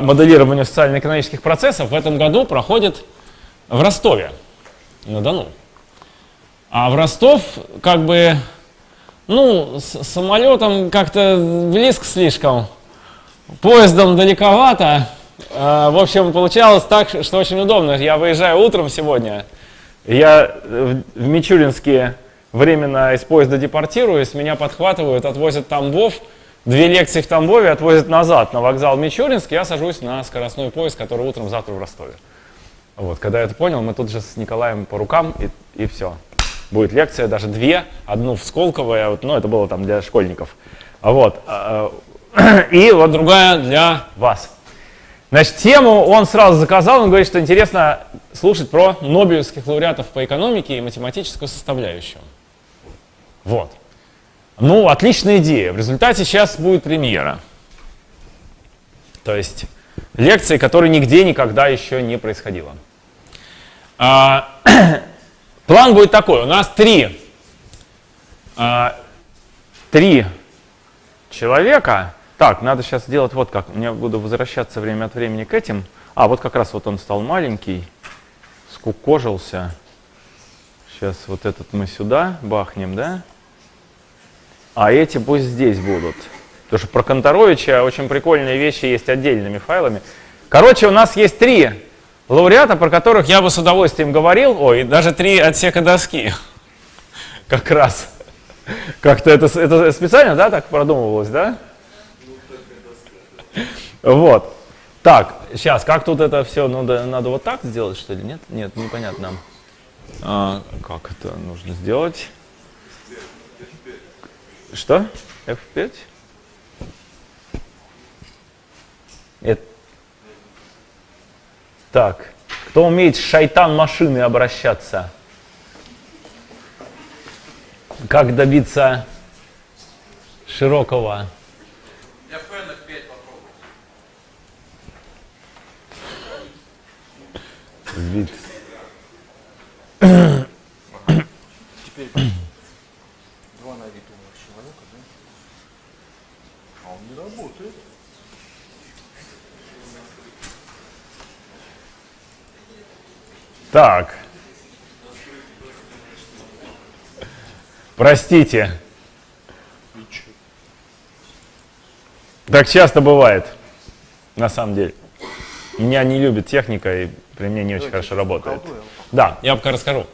моделированию социально-экономических процессов в этом году проходит в Ростове на Дону. А в Ростов как бы, ну, с самолетом как-то близко слишком, поездом далековато. А, в общем, получалось так, что очень удобно. Я выезжаю утром сегодня, я в Мичуринске временно из поезда депортируюсь, меня подхватывают, отвозят в Тамбов, две лекции в Тамбове отвозят назад на вокзал Мичуринск, я сажусь на скоростной поезд, который утром завтра в Ростове. Вот, когда я это понял, мы тут же с Николаем по рукам и, и все. Будет лекция, даже две, одну в Сколково, вот, ну это было там для школьников. Вот. А, а, и вот другая для вас. Значит, тему он сразу заказал, он говорит, что интересно слушать про Нобелевских лауреатов по экономике и математическую составляющую. Вот. Ну, отличная идея. В результате сейчас будет премьера. То есть лекции, которой нигде никогда еще не происходило. А, план будет такой. У нас три, а, три человека так, надо сейчас сделать вот как. Я буду возвращаться время от времени к этим. А, вот как раз вот он стал маленький, скукожился. Сейчас вот этот мы сюда бахнем, да? А эти пусть здесь будут. Потому что про Конторовича очень прикольные вещи есть отдельными файлами. Короче, у нас есть три лауреата, про которых я бы с удовольствием говорил. Ой, даже три отсека доски. Как раз. Как-то это, это специально, да, так продумывалось, да? Вот. Так, сейчас, как тут это все, надо, надо вот так сделать, что ли? Нет? Нет, непонятно. А, как это нужно сделать? Что? F5? Это... Так, кто умеет с шайтан машины обращаться? Как добиться широкого вид. Теперь два на вид умных человека, да? А он не работает. Так. Простите. Так часто бывает, на самом деле. Меня не любит техника, и при мне не очень хорошо работает. Да, я пока расскажу.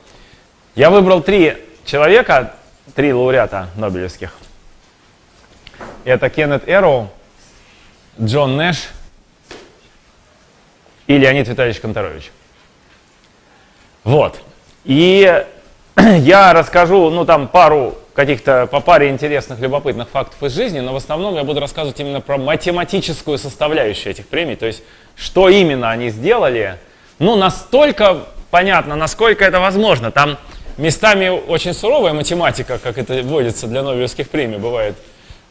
Я выбрал три человека, три лауреата Нобелевских. Это Кеннет Эроу, Джон Нэш и Леонид Витальевич Конторович. Вот. И я расскажу, ну там пару каких-то по паре интересных, любопытных фактов из жизни, но в основном я буду рассказывать именно про математическую составляющую этих премий, то есть что именно они сделали, ну, настолько понятно, насколько это возможно. Там местами очень суровая математика, как это вводится для Нобелевских премий, бывает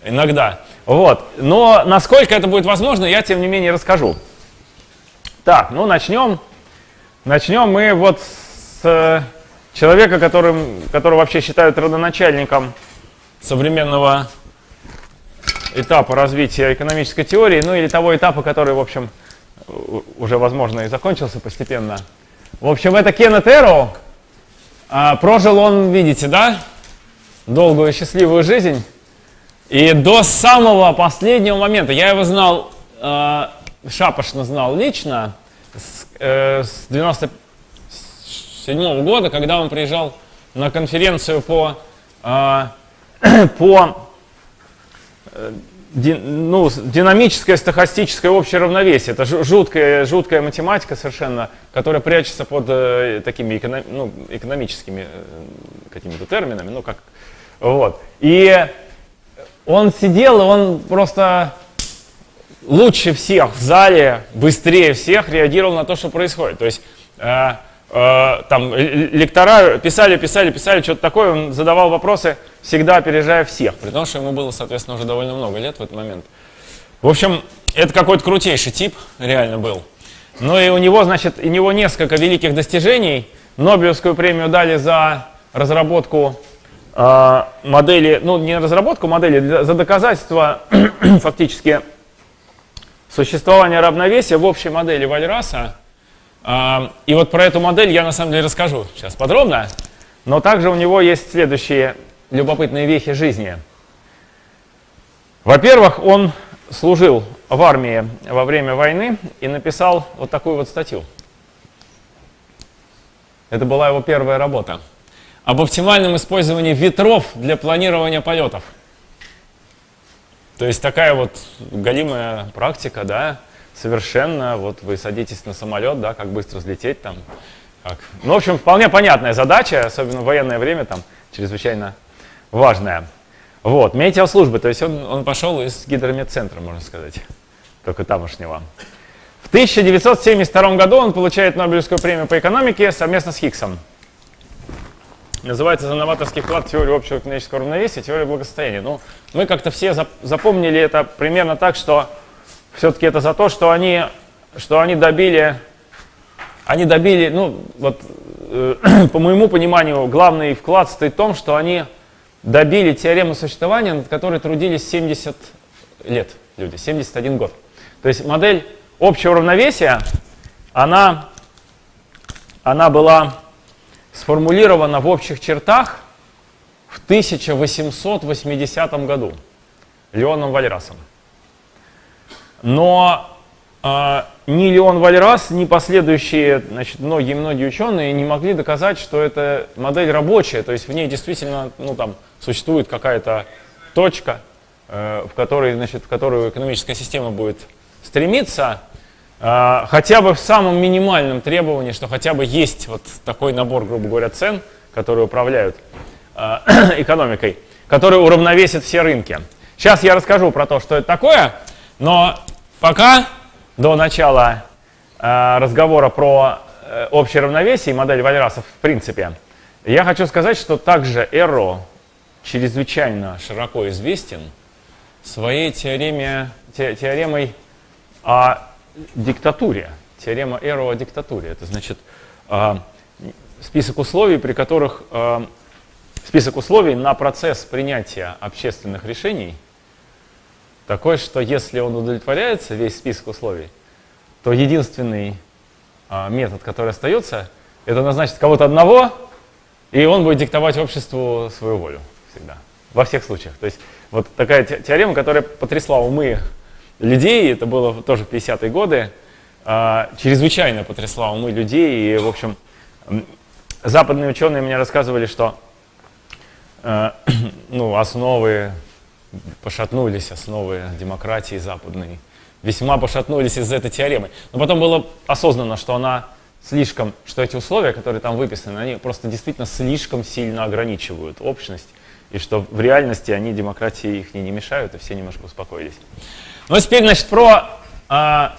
иногда. Вот. Но насколько это будет возможно, я тем не менее расскажу. Так, ну начнем. Начнем мы вот с э, человека, которым, которого вообще считают родоначальником современного этапа развития экономической теории, ну или того этапа, который, в общем, уже, возможно, и закончился постепенно. В общем, это Кеннет Эроу. А, прожил он, видите, да, долгую счастливую жизнь. И до самого последнего момента, я его знал, э, шапошно знал лично, с, э, с 97 -го года, когда он приезжал на конференцию по, э, по ну, динамическое стохастическое общее равновесие. Это жуткая, жуткая математика совершенно, которая прячется под э, такими эконом, ну, экономическими э, какими-то терминами. Ну, как, вот. И он сидел, и он просто лучше всех в зале, быстрее всех реагировал на то, что происходит. То есть э, э, там лектора писали, писали, писали, что-то такое, он задавал вопросы, всегда опережая всех, при том, что ему было, соответственно, уже довольно много лет в этот момент. В общем, это какой-то крутейший тип реально был. Ну и у него, значит, у него несколько великих достижений. Нобелевскую премию дали за разработку модели, ну не разработку модели, за доказательство фактически существование равновесия в общей модели Вальраса. А, и вот про эту модель я на самом деле расскажу сейчас подробно. Но также у него есть следующие любопытные вехи жизни. Во-первых, он служил в армии во время войны и написал вот такую вот статью. Это была его первая работа. Об оптимальном использовании ветров для планирования полетов. То есть такая вот галимая практика, да, совершенно, вот вы садитесь на самолет, да, как быстро взлететь там. Как. Ну, в общем, вполне понятная задача, особенно в военное время, там, чрезвычайно важная. Вот, метеослужбы, то есть он, он пошел из гидрометцентра, можно сказать, только тамошнего. В 1972 году он получает Нобелевскую премию по экономике совместно с Хиггсом. Называется за новаторский вклад в теорию общего экономического равновесия, теория благосостояния. Ну, мы как-то все запомнили это примерно так, что все-таки это за то, что они, что они добили, они добили, ну, вот, э, по моему пониманию, главный вклад стоит в том, что они добили теорему существования, над которой трудились 70 лет люди, 71 год. То есть модель общего равновесия, она, она была сформулирована в общих чертах в 1880 году Леоном Вальрасом. Но э, ни Леон Вальрас, ни последующие многие-многие ученые не могли доказать, что эта модель рабочая, то есть в ней действительно ну, там, существует какая-то точка, э, в, которой, значит, в которую экономическая система будет стремиться, хотя бы в самом минимальном требовании, что хотя бы есть вот такой набор, грубо говоря, цен, которые управляют э, экономикой, который уравновесит все рынки. Сейчас я расскажу про то, что это такое, но Пока до начала э, разговора про э, общее равновесие и модель Вальраса в принципе, я хочу сказать, что также Эро чрезвычайно широко известен своей теореме, те, теоремой о диктатуре. Теорема Эро о диктатуре. Это значит э, список условий, при которых э, список условий на процесс принятия общественных решений – такой, что если он удовлетворяется, весь список условий, то единственный а, метод, который остается, это назначить кого-то одного, и он будет диктовать обществу свою волю всегда, во всех случаях. То есть вот такая теорема, которая потрясла умы людей, это было тоже в 50-е годы, а, чрезвычайно потрясла умы людей, и, в общем, западные ученые мне рассказывали, что э, ну, основы пошатнулись основы демократии западной, весьма пошатнулись из-за этой теоремы. Но потом было осознано, что она слишком, что эти условия, которые там выписаны, они просто действительно слишком сильно ограничивают общность, и что в реальности они демократии их не, не мешают, и все немножко успокоились. Ну, теперь, значит, про, а,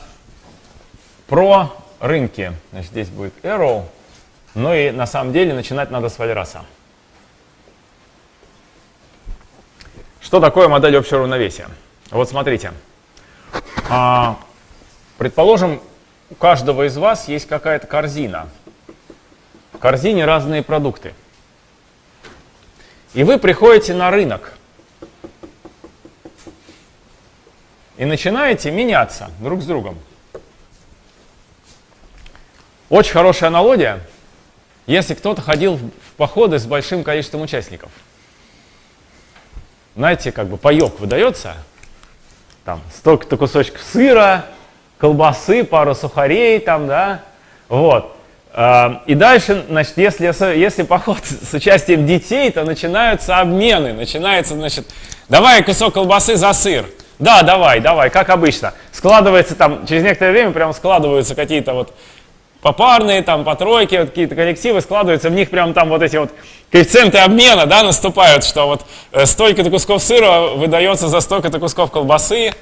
про рынки. Значит, здесь будет arrow. Ну и на самом деле начинать надо с Вальраса. Что такое модель общего равновесия? Вот смотрите. А, предположим, у каждого из вас есть какая-то корзина. В корзине разные продукты. И вы приходите на рынок. И начинаете меняться друг с другом. Очень хорошая аналогия, если кто-то ходил в походы с большим количеством участников – знаете, как бы паек выдается, там столько-то кусочков сыра, колбасы, пару сухарей там, да, вот. А, и дальше, значит, если, если поход с участием детей, то начинаются обмены, начинается, значит, давай кусок колбасы за сыр. Да, давай, давай, как обычно. Складывается там, через некоторое время прям складываются какие-то вот попарные, там, по тройке, вот какие-то коллективы складываются, в них прям там вот эти вот коэффициенты обмена, да, наступают, что вот э, столько-то кусков сыра выдается за столько-то кусков колбасы.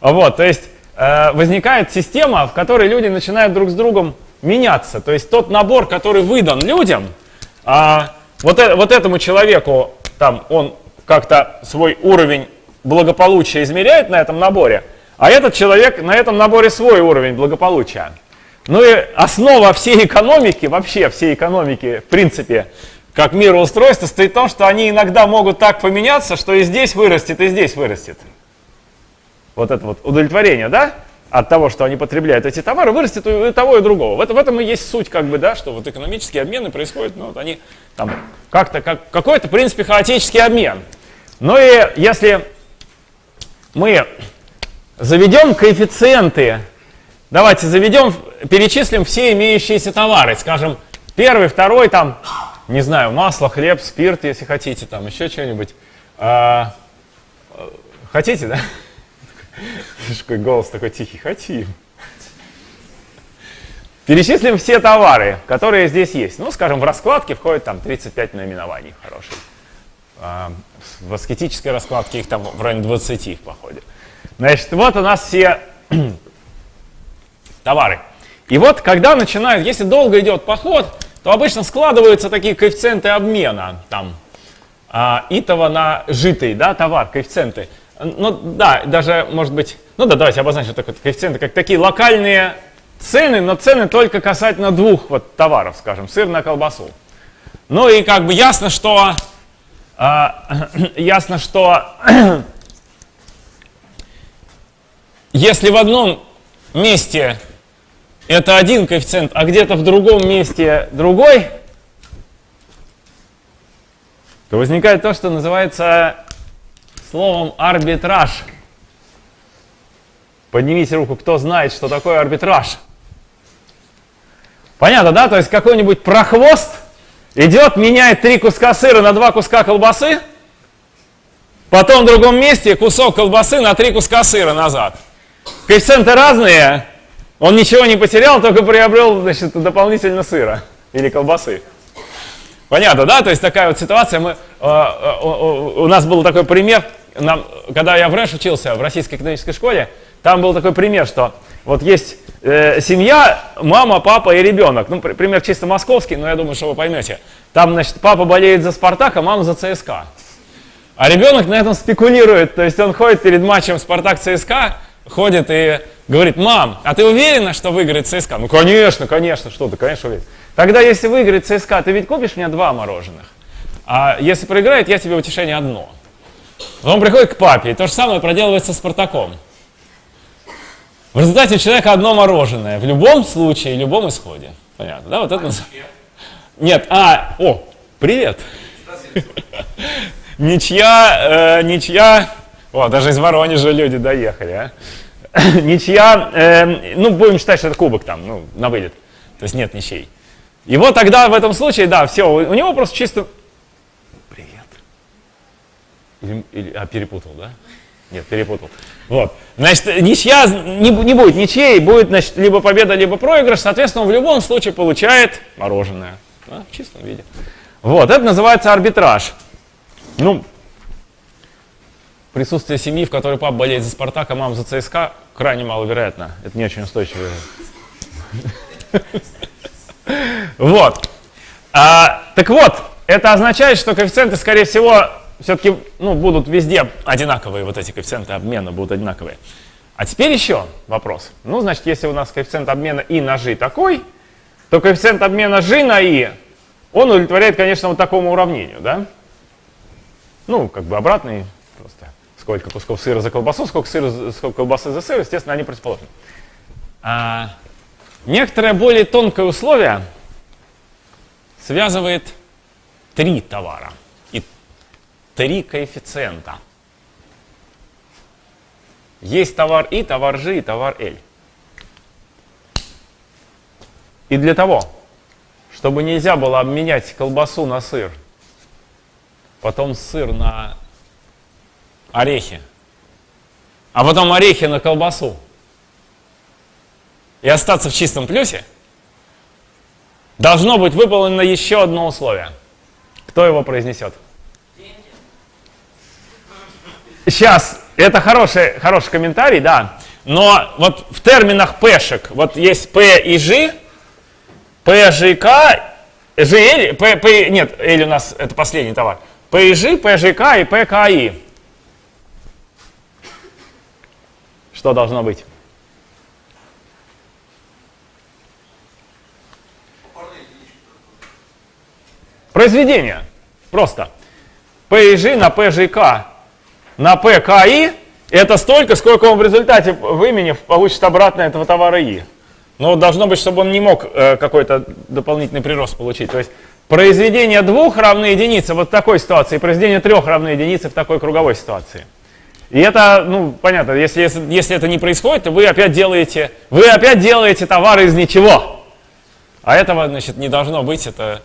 Вот, то есть э, возникает система, в которой люди начинают друг с другом меняться. То есть тот набор, который выдан людям, э, вот, э, вот этому человеку, там, он как-то свой уровень благополучия измеряет на этом наборе, а этот человек на этом наборе свой уровень благополучия. Ну и основа всей экономики, вообще всей экономики, в принципе, как мироустройство, стоит в том, что они иногда могут так поменяться, что и здесь вырастет, и здесь вырастет. Вот это вот удовлетворение, да? от того, что они потребляют эти товары, вырастет у того и другого. В, это, в этом и есть суть, как бы, да, что вот экономические обмены происходят, ну, вот они там как-то, как, какой-то, в принципе, хаотический обмен. Но и если мы заведем коэффициенты, давайте заведем, перечислим все имеющиеся товары, скажем, первый, второй, там, не знаю, масло, хлеб, спирт, если хотите, там еще что-нибудь. А, хотите, да? Какой голос такой тихий. Хотим. Перечислим все товары, которые здесь есть. Ну, скажем, в раскладке входит там 35 наименований хороших. В аскетической раскладке их там в районе 20 в походе. Значит, вот у нас все товары. И вот, когда начинают, если долго идет поход, то обычно складываются такие коэффициенты обмена. Там, а, итого на житый да, товар, коэффициенты. Ну да, даже может быть, ну да, давайте обозначим такой коэффициенты, как такие локальные цены, но цены только касательно двух вот товаров, скажем, сыр на колбасу. Ну и как бы ясно, что э, ясно, что если в одном месте это один коэффициент, а где-то в другом месте другой, то возникает то, что называется словом арбитраж. Поднимите руку, кто знает, что такое арбитраж. Понятно, да? То есть какой-нибудь прохвост идет, меняет три куска сыра на два куска колбасы, потом в другом месте кусок колбасы на три куска сыра назад. Коэффициенты разные, он ничего не потерял, только приобрел значит, дополнительно сыра или колбасы. Понятно, да? То есть такая вот ситуация. Мы, э, э, у нас был такой пример, нам, когда я в РЭШ учился, в Российской экономической школе, там был такой пример, что вот есть э, семья, мама, папа и ребенок. Ну, пример чисто московский, но я думаю, что вы поймете. Там, значит, папа болеет за Спартак, а мама за ЦСКА. А ребенок на этом спекулирует, то есть он ходит перед матчем Спартак-ЦСКА, ходит и говорит, мам, а ты уверена, что выиграет ЦСКА? Ну, конечно, конечно, что ты, конечно, уверен. Тогда, если выиграет ЦСКА, ты ведь купишь мне два мороженых. А если проиграет, я тебе утешение одно. Он приходит к папе, и то же самое проделывается с Спартаком. В результате у человека одно мороженое. В любом случае, в любом исходе. Понятно, да? Вот это... Нет, а, о, привет. Ничья, э, ничья, о, даже из Воронежа люди доехали, а. Ничья, э, ну, будем считать, что это кубок там, ну, на вылет. То есть нет ничей. И вот тогда в этом случае, да, все, у него просто чисто... Привет. Или, или, а, перепутал, да? Нет, перепутал. Вот. Значит, ничья не, не будет ничьей, будет, значит, либо победа, либо проигрыш. Соответственно, он в любом случае получает мороженое. Да, в чистом виде. Вот, это называется арбитраж. Ну, присутствие семьи, в которой папа болеет за Спартак, а мама за ЦСКА, крайне маловероятно. Это не очень устойчиво. Вот. А, так вот, это означает, что коэффициенты, скорее всего, все-таки ну, будут везде одинаковые, вот эти коэффициенты обмена будут одинаковые. А теперь еще вопрос. Ну, значит, если у нас коэффициент обмена и на g такой, то коэффициент обмена g на i, он удовлетворяет, конечно, вот такому уравнению, да? Ну, как бы обратный, просто сколько кусков сыра за колбасу, сколько, сыра, сколько колбасы за сыр, естественно, они противоположны. А, некоторое более тонкое условие связывает три товара три коэффициента. Есть товар И, товар G и товар L. И для того, чтобы нельзя было обменять колбасу на сыр, потом сыр на орехи, а потом орехи на колбасу, и остаться в чистом плюсе, должно быть выполнено еще одно условие. Кто его произнесет? Сейчас, это хороший, хороший комментарий, да. Но вот в терминах пешек, вот есть P и G, P, G, K, G, L, P, P, нет, L у нас это последний товар. P и G, P, G, K и P, K, I. Что должно быть? Произведение. Просто. P и G на P, G, K на I это столько, сколько он в результате, выменив, получит обратно этого товара И. Но должно быть, чтобы он не мог э, какой-то дополнительный прирост получить. То есть произведение двух равны единице вот в такой ситуации, и произведение трех равны единице в такой круговой ситуации. И это, ну, понятно, если, если, если это не происходит, то вы опять делаете, вы опять делаете товары из ничего. А этого, значит, не должно быть, это,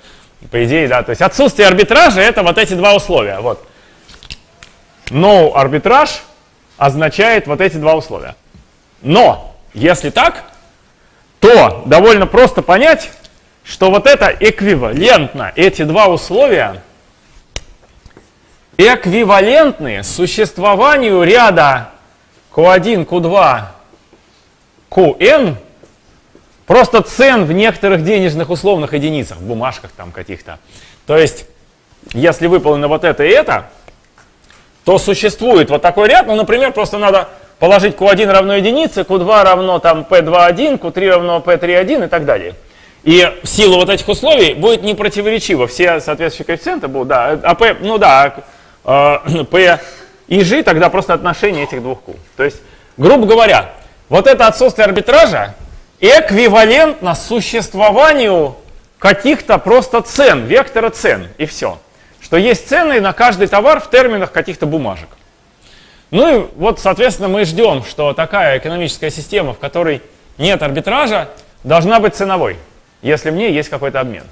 по идее, да, то есть отсутствие арбитража, это вот эти два условия, вот. No арбитраж означает вот эти два условия. Но, если так, то довольно просто понять, что вот это эквивалентно, эти два условия эквивалентны существованию ряда Q1, Q2, Qn, просто цен в некоторых денежных условных единицах, в бумажках там каких-то. То есть, если выполнено вот это и это, то существует вот такой ряд, ну, например, просто надо положить Q1 равно единице, Q2 равно там P2,1, Q3 равно P3,1 и так далее. И в силу вот этих условий будет непротиворечиво. Все соответствующие коэффициенты будут, да, а P, ну да, э, P и G тогда просто отношение этих двух Q. То есть, грубо говоря, вот это отсутствие арбитража эквивалентно существованию каких-то просто цен, вектора цен, и все что есть цены на каждый товар в терминах каких-то бумажек. Ну и вот, соответственно, мы ждем, что такая экономическая система, в которой нет арбитража, должна быть ценовой, если в ней есть какой-то обмен.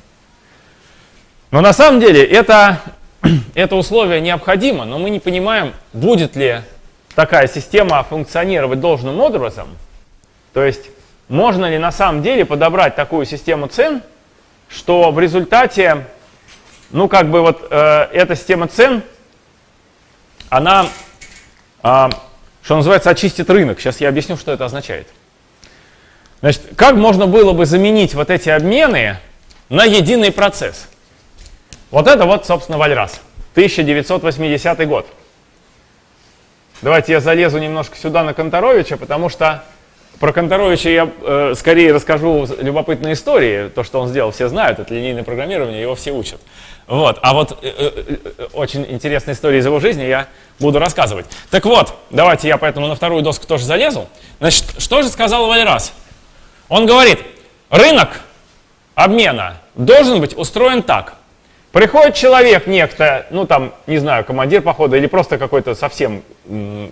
Но на самом деле это, это условие необходимо, но мы не понимаем, будет ли такая система функционировать должным образом. То есть можно ли на самом деле подобрать такую систему цен, что в результате ну, как бы вот э, эта система цен, она, э, что называется, очистит рынок. Сейчас я объясню, что это означает. Значит, как можно было бы заменить вот эти обмены на единый процесс? Вот это вот, собственно, Вальрас, 1980 год. Давайте я залезу немножко сюда на Конторовича, потому что про Конторовича я э, скорее расскажу любопытные истории. То, что он сделал, все знают, это линейное программирование, его все учат. Вот. А вот э, э, э, очень интересная история из его жизни я буду рассказывать. Так вот, давайте я поэтому на вторую доску тоже залезу. Значит, что же сказал Вальрас? Он говорит, рынок обмена должен быть устроен так. Приходит человек некто, ну там, не знаю, командир похода или просто какой-то совсем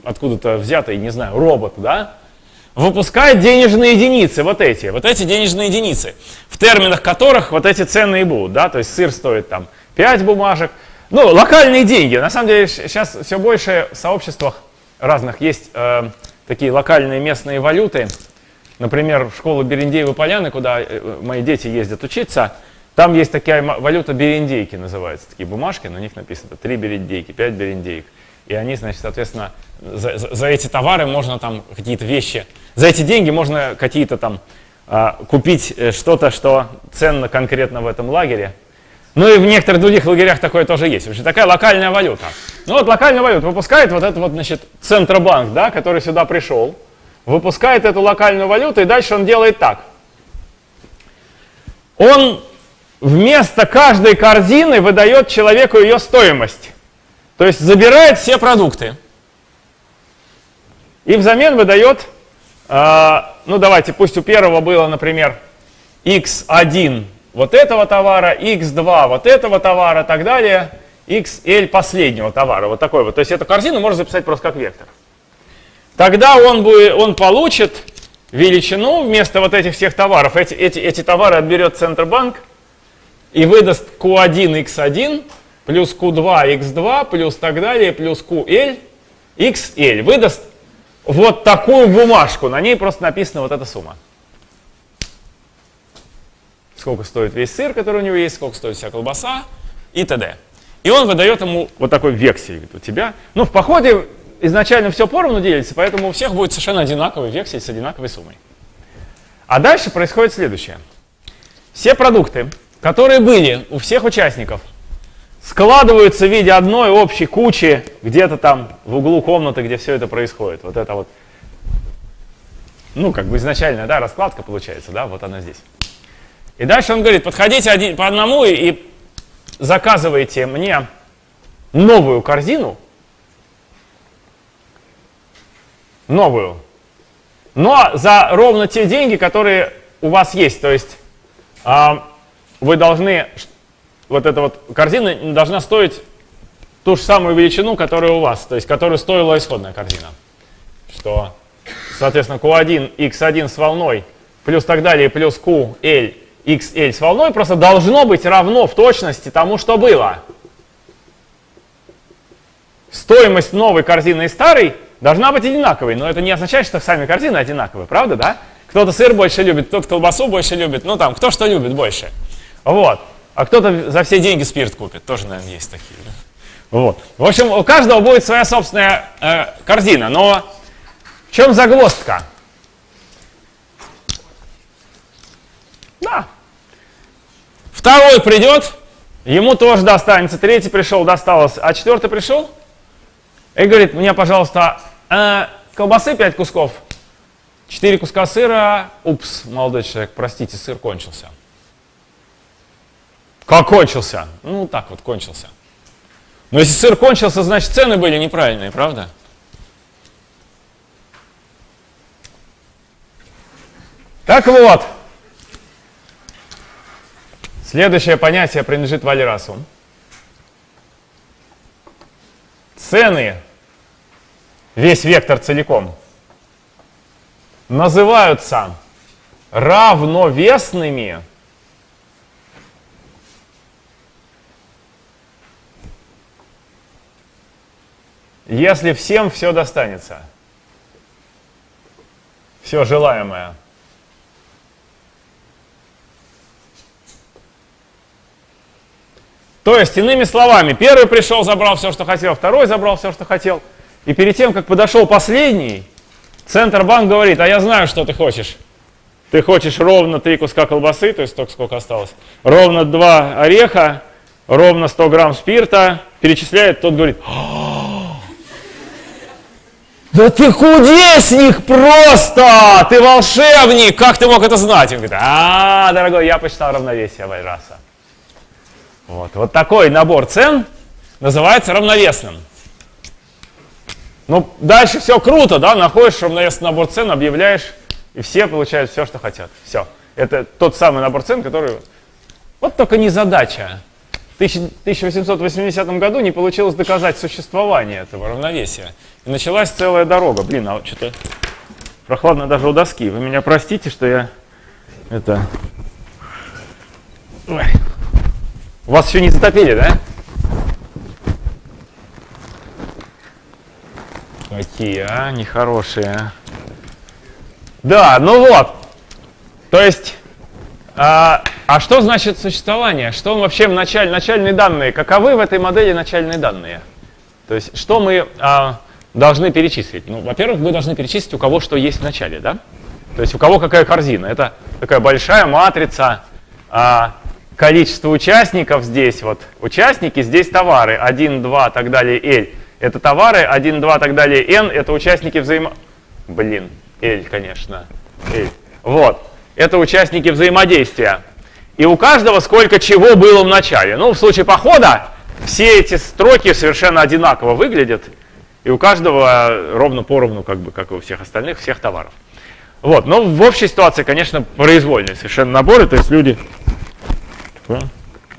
откуда-то взятый, не знаю, робот, да, выпускает денежные единицы, вот эти, вот эти денежные единицы, в терминах которых вот эти цены и будут, да, то есть сыр стоит там 5 бумажек. Ну, локальные деньги. На самом деле сейчас все больше в сообществах разных есть э, такие локальные местные валюты. Например, в школу Берендеевы Поляны, куда э, мои дети ездят учиться, там есть такая валюта берендейки называется, такие бумажки, на них написано 3 берендейки, 5 берендеек. И они, значит, соответственно, за, за, эти товары можно там какие-то вещи, за эти деньги можно какие-то там э, купить что-то, что ценно конкретно в этом лагере. Ну и в некоторых других лагерях такое тоже есть. В общем, такая локальная валюта. Ну вот локальная валюта выпускает вот этот вот, значит, Центробанк, да, который сюда пришел, выпускает эту локальную валюту, и дальше он делает так. Он вместо каждой корзины выдает человеку ее стоимость. То есть забирает все продукты. И взамен выдает, э, ну давайте, пусть у первого было, например, x1 вот этого товара, x2 вот этого товара так далее, xl последнего товара, вот такой вот. То есть эту корзину можно записать просто как вектор. Тогда он, будет, он получит величину вместо вот этих всех товаров. Эти, эти, эти товары отберет Центробанк и выдаст Q1, x1, плюс Q2, x2, плюс так далее, плюс QL, xl. Выдаст вот такую бумажку, на ней просто написана вот эта сумма сколько стоит весь сыр, который у него есть, сколько стоит вся колбаса и т.д. И он выдает ему вот такой вексель. У тебя, ну в походе изначально все поровну делится, поэтому у всех будет совершенно одинаковый вексель с одинаковой суммой. А дальше происходит следующее. Все продукты, которые были у всех участников, складываются в виде одной общей кучи где-то там в углу комнаты, где все это происходит. Вот это вот, ну, как бы изначальная, да, раскладка получается, да, вот она здесь. И дальше он говорит, подходите один, по одному и, и заказывайте мне новую корзину новую. Но за ровно те деньги, которые у вас есть. То есть э, вы должны, вот эта вот корзина должна стоить ту же самую величину, которая у вас, то есть которую стоила исходная корзина. Что, соответственно, Q1, X1 с волной, плюс так далее, плюс QL, XL с волной просто должно быть равно в точности тому, что было. Стоимость новой корзины и старой должна быть одинаковой, но это не означает, что сами корзины одинаковые, правда, да? Кто-то сыр больше любит, кто-то колбасу больше любит, ну там, кто что любит больше. Вот. А кто-то за все деньги спирт купит, тоже, наверное, есть такие. Да? Вот. В общем, у каждого будет своя собственная э, корзина, но в чем загвоздка? Да. Второй придет, ему тоже достанется, третий пришел, досталось, а четвертый пришел и говорит, мне, пожалуйста, э, колбасы 5 кусков, 4 куска сыра, упс, молодой человек, простите, сыр кончился. Как кончился? Ну, так вот, кончился. Но если сыр кончился, значит цены были неправильные, правда? Так вот, следующее понятие принадлежит Валерасу. Цены, весь вектор целиком, называются равновесными если всем все достанется. Все желаемое. То есть, иными словами, первый пришел, забрал все, что хотел, второй забрал все, что хотел. И перед тем, как подошел последний, Центробанк говорит, а я знаю, что ты хочешь. Ты хочешь ровно три куска колбасы, то есть столько, сколько осталось, ровно два ореха, ровно 100 грамм спирта, перечисляет, тот говорит, да ты кудесник просто! Ты волшебник! Как ты мог это знать? Он говорит, а, дорогой, я посчитал равновесие Вайраса. Вот, вот такой набор цен называется равновесным. Ну, дальше все круто, да, находишь равновесный набор цен, объявляешь, и все получают все, что хотят. Все. Это тот самый набор цен, который... Вот только не задача. В 1880 году не получилось доказать существование этого равновесия. Началась целая дорога. Блин, а что-то прохладно даже у доски. Вы меня простите, что я это... Ой. Вас еще не затопили, да? Какие, а, нехорошие. Да, ну вот. То есть, а, а что значит существование? Что вообще в начале, начальные данные? Каковы в этой модели начальные данные? То есть, что мы а, должны перечислить? Ну, во-первых, вы должны перечислить, у кого что есть в начале, да? То есть у кого какая корзина. Это такая большая матрица, а, количество участников здесь, вот участники, здесь товары, 1, 2, так далее, L. Это товары, 1, 2, так далее, N, это участники взаимо... Блин, L, конечно, L. Вот, это участники взаимодействия. И у каждого сколько чего было в начале. Ну, в случае похода все эти строки совершенно одинаково выглядят. И у каждого ровно поровну, как бы, как и у всех остальных, всех товаров. Вот, но в общей ситуации, конечно, произвольные совершенно наборы, то есть люди...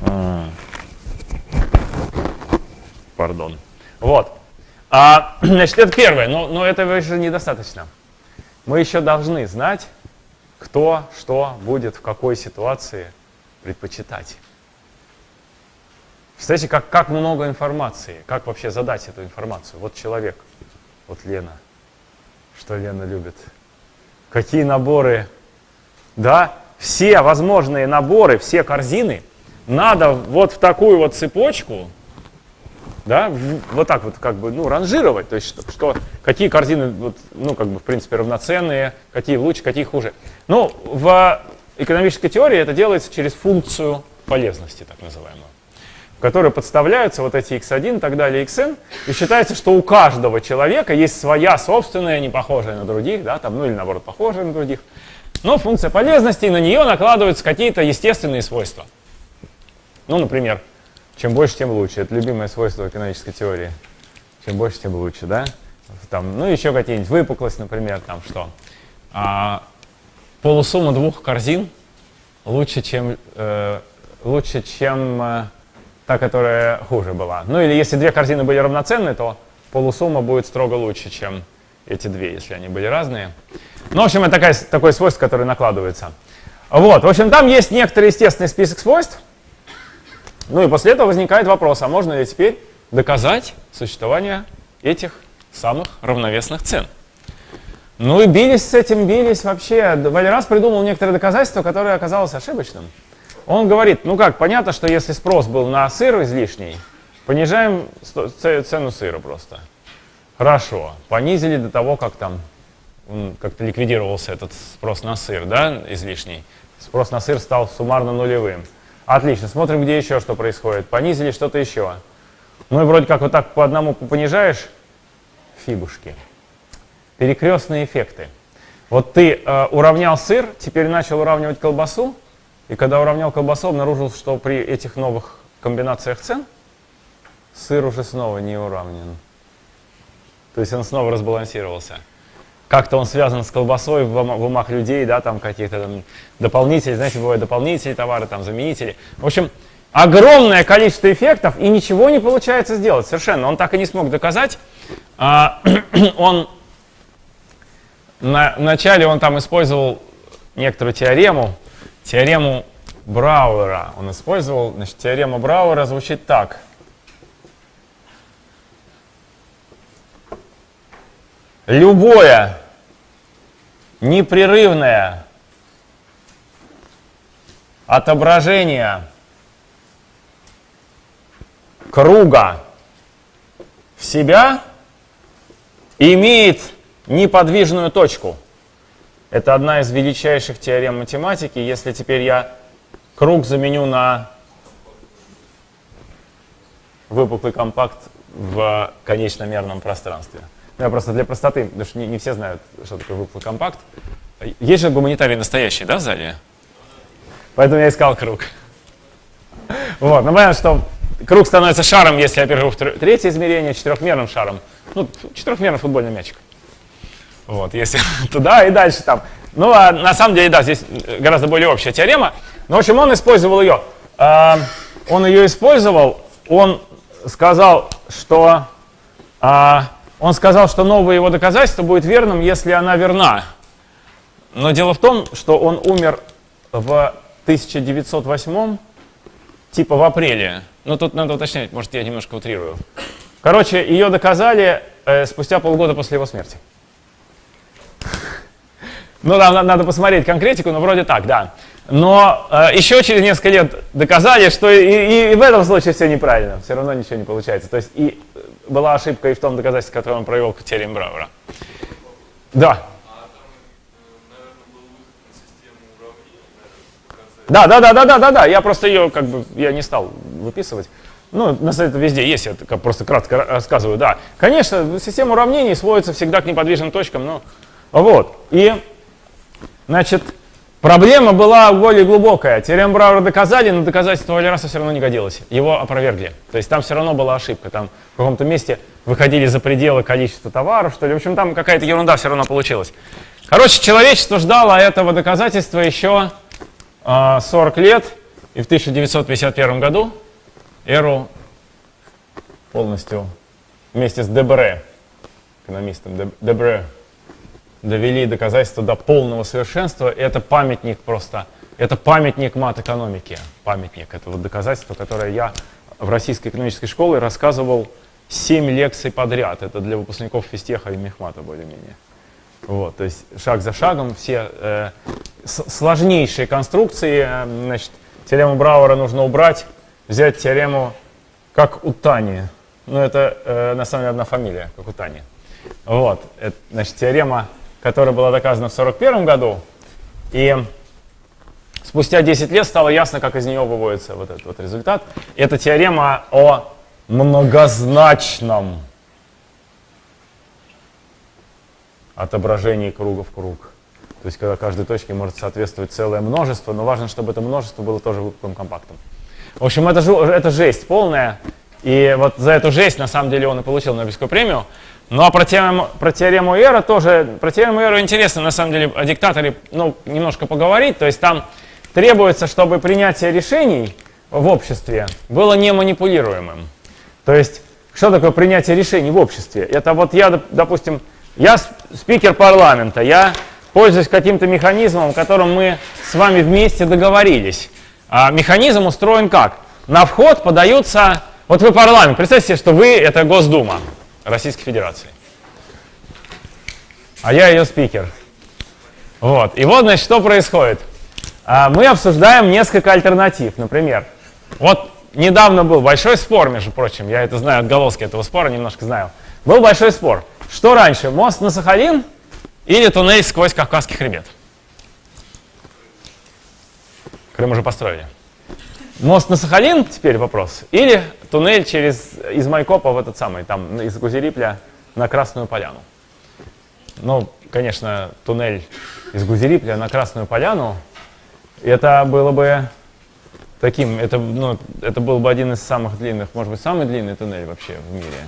А. Пардон. Вот. А, значит, это первое, но, но этого еще недостаточно. Мы еще должны знать, кто что будет в какой ситуации предпочитать. Представляете, как, как много информации, как вообще задать эту информацию. Вот человек, вот Лена, что Лена любит. Какие наборы, да, все возможные наборы, все корзины надо вот в такую вот цепочку, да, вот так вот как бы, ну, ранжировать, то есть что, что какие корзины, вот, ну, как бы, в принципе, равноценные, какие лучше, какие хуже. Ну, в экономической теории это делается через функцию полезности, так называемую в которые подставляются вот эти x1 и так далее, xn, и считается, что у каждого человека есть своя собственная, не похожая на других, да, там, ну или наоборот, похожая на других, но функция полезности, и на нее накладываются какие-то естественные свойства. Ну, например, чем больше, тем лучше. Это любимое свойство экономической теории. Чем больше, тем лучше, да? там, ну еще какие-нибудь выпуклость, например, там что. А, полусумма двух корзин лучше, чем, э, лучше, чем э, та, которая хуже была. Ну или если две корзины были равноценны, то полусумма будет строго лучше, чем эти две, если они были разные. Ну, в общем, это такая, такое свойство, которое накладывается. Вот, в общем, там есть некоторый естественный список свойств. Ну и после этого возникает вопрос, а можно ли теперь доказать существование этих самых равновесных цен? Ну и бились с этим, бились вообще. Валерас придумал некоторые доказательства, которое оказалось ошибочным. Он говорит, ну как, понятно, что если спрос был на сыр излишний, понижаем цену сыра просто. Хорошо, понизили до того, как там как-то ликвидировался этот спрос на сыр, да, излишний. Спрос на сыр стал суммарно нулевым. Отлично, смотрим, где еще что происходит. Понизили что-то еще. Ну и вроде как вот так по одному понижаешь, фибушки. Перекрестные эффекты. Вот ты э, уравнял сыр, теперь начал уравнивать колбасу, и когда уравнял колбасу, обнаружил, что при этих новых комбинациях цен сыр уже снова не уравнен. То есть он снова разбалансировался. Как-то он связан с колбасой в, умах людей, да, там каких-то там дополнители, знаете, бывают дополнительные товары, там заменители. В общем, огромное количество эффектов, и ничего не получается сделать совершенно. Он так и не смог доказать. А, он на, вначале он там использовал некоторую теорему, теорему Брауэра. Он использовал, значит, теорема Брауэра звучит так – любое непрерывное отображение круга в себя имеет неподвижную точку. Это одна из величайших теорем математики. Если теперь я круг заменю на выпуклый компакт в конечномерном пространстве – я просто для простоты, потому что не, не все знают, что такое выпуклый компакт. Есть же гуманитарий настоящий, да, в зале? Поэтому я искал круг. Вот, ну понятно, что круг становится шаром, если я перейду в третье измерение, четырехмерным шаром. Ну, четырехмерный футбольный мячик. Вот, если туда и дальше там. Ну, а на самом деле, да, здесь гораздо более общая теорема. Но, в общем, он использовал ее. А, он ее использовал, он сказал, что а, он сказал, что новое его доказательство будет верным, если она верна. Но дело в том, что он умер в 1908, типа в апреле. Ну, тут надо уточнять, может, я немножко утрирую. Короче, ее доказали э, спустя полгода после его смерти. Ну, да, надо посмотреть конкретику, но вроде так, да. Но э, еще через несколько лет доказали, что и, и, и в этом случае все неправильно, все равно ничего не получается. То есть и была ошибка и в том доказательстве, которое он провел к теореме Брауэра. Да. Да, да, да, да, да, да, да. Я просто ее как бы я не стал выписывать. Ну, на сайте везде есть, я просто кратко рассказываю, да. Конечно, система уравнений сводится всегда к неподвижным точкам, но вот. И, значит, Проблема была более глубокая. Теорему Брауэра доказали, но доказательство Валераса все равно не годилось. Его опровергли. То есть там все равно была ошибка. Там в каком-то месте выходили за пределы количества товаров, что ли. В общем, там какая-то ерунда все равно получилась. Короче, человечество ждало этого доказательства еще э, а, 40 лет. И в 1951 году Эру полностью вместе с Дебре, экономистом Дебре, довели доказательства до полного совершенства. Это памятник просто, это памятник мат-экономики. Памятник, это вот доказательство, которое я в Российской экономической школе рассказывал 7 лекций подряд. Это для выпускников физтеха и мехмата более-менее. Вот, то есть шаг за шагом все э, сложнейшие конструкции, э, значит, теорему Брауэра нужно убрать, взять теорему как у Тани. Ну, это э, на самом деле одна фамилия, как у Тани. Вот, это, значит, теорема которая была доказана в 1941 году. И спустя 10 лет стало ясно, как из нее выводится вот этот вот результат. Это теорема о многозначном отображении круга в круг. То есть, когда каждой точке может соответствовать целое множество, но важно, чтобы это множество было тоже выпуклым компактом. В общем, это, это жесть полная. И вот за эту жесть, на самом деле, он и получил Нобелевскую премию. Ну а про теорему, про теорему Эра тоже, про теорему Эра интересно на самом деле о диктаторе ну, немножко поговорить. То есть там требуется, чтобы принятие решений в обществе было не манипулируемым. То есть что такое принятие решений в обществе? Это вот я, допустим, я спикер парламента, я пользуюсь каким-то механизмом, о котором мы с вами вместе договорились. А механизм устроен как? На вход подаются... Вот вы парламент, представьте себе, что вы — это Госдума. Российской Федерации. А я ее спикер. Вот. И вот, значит, что происходит. А, мы обсуждаем несколько альтернатив. Например, вот недавно был большой спор, между прочим, я это знаю, отголоски этого спора немножко знаю. Был большой спор. Что раньше, мост на Сахалин или туннель сквозь Кавказский хребет? Крым уже построили. Мост на Сахалин, теперь вопрос, или туннель через, из Майкопа в этот самый, там, из Гузерипля на Красную Поляну. Ну, конечно, туннель из Гузерипля на Красную Поляну, это было бы таким, это, ну, это был бы один из самых длинных, может быть, самый длинный туннель вообще в мире.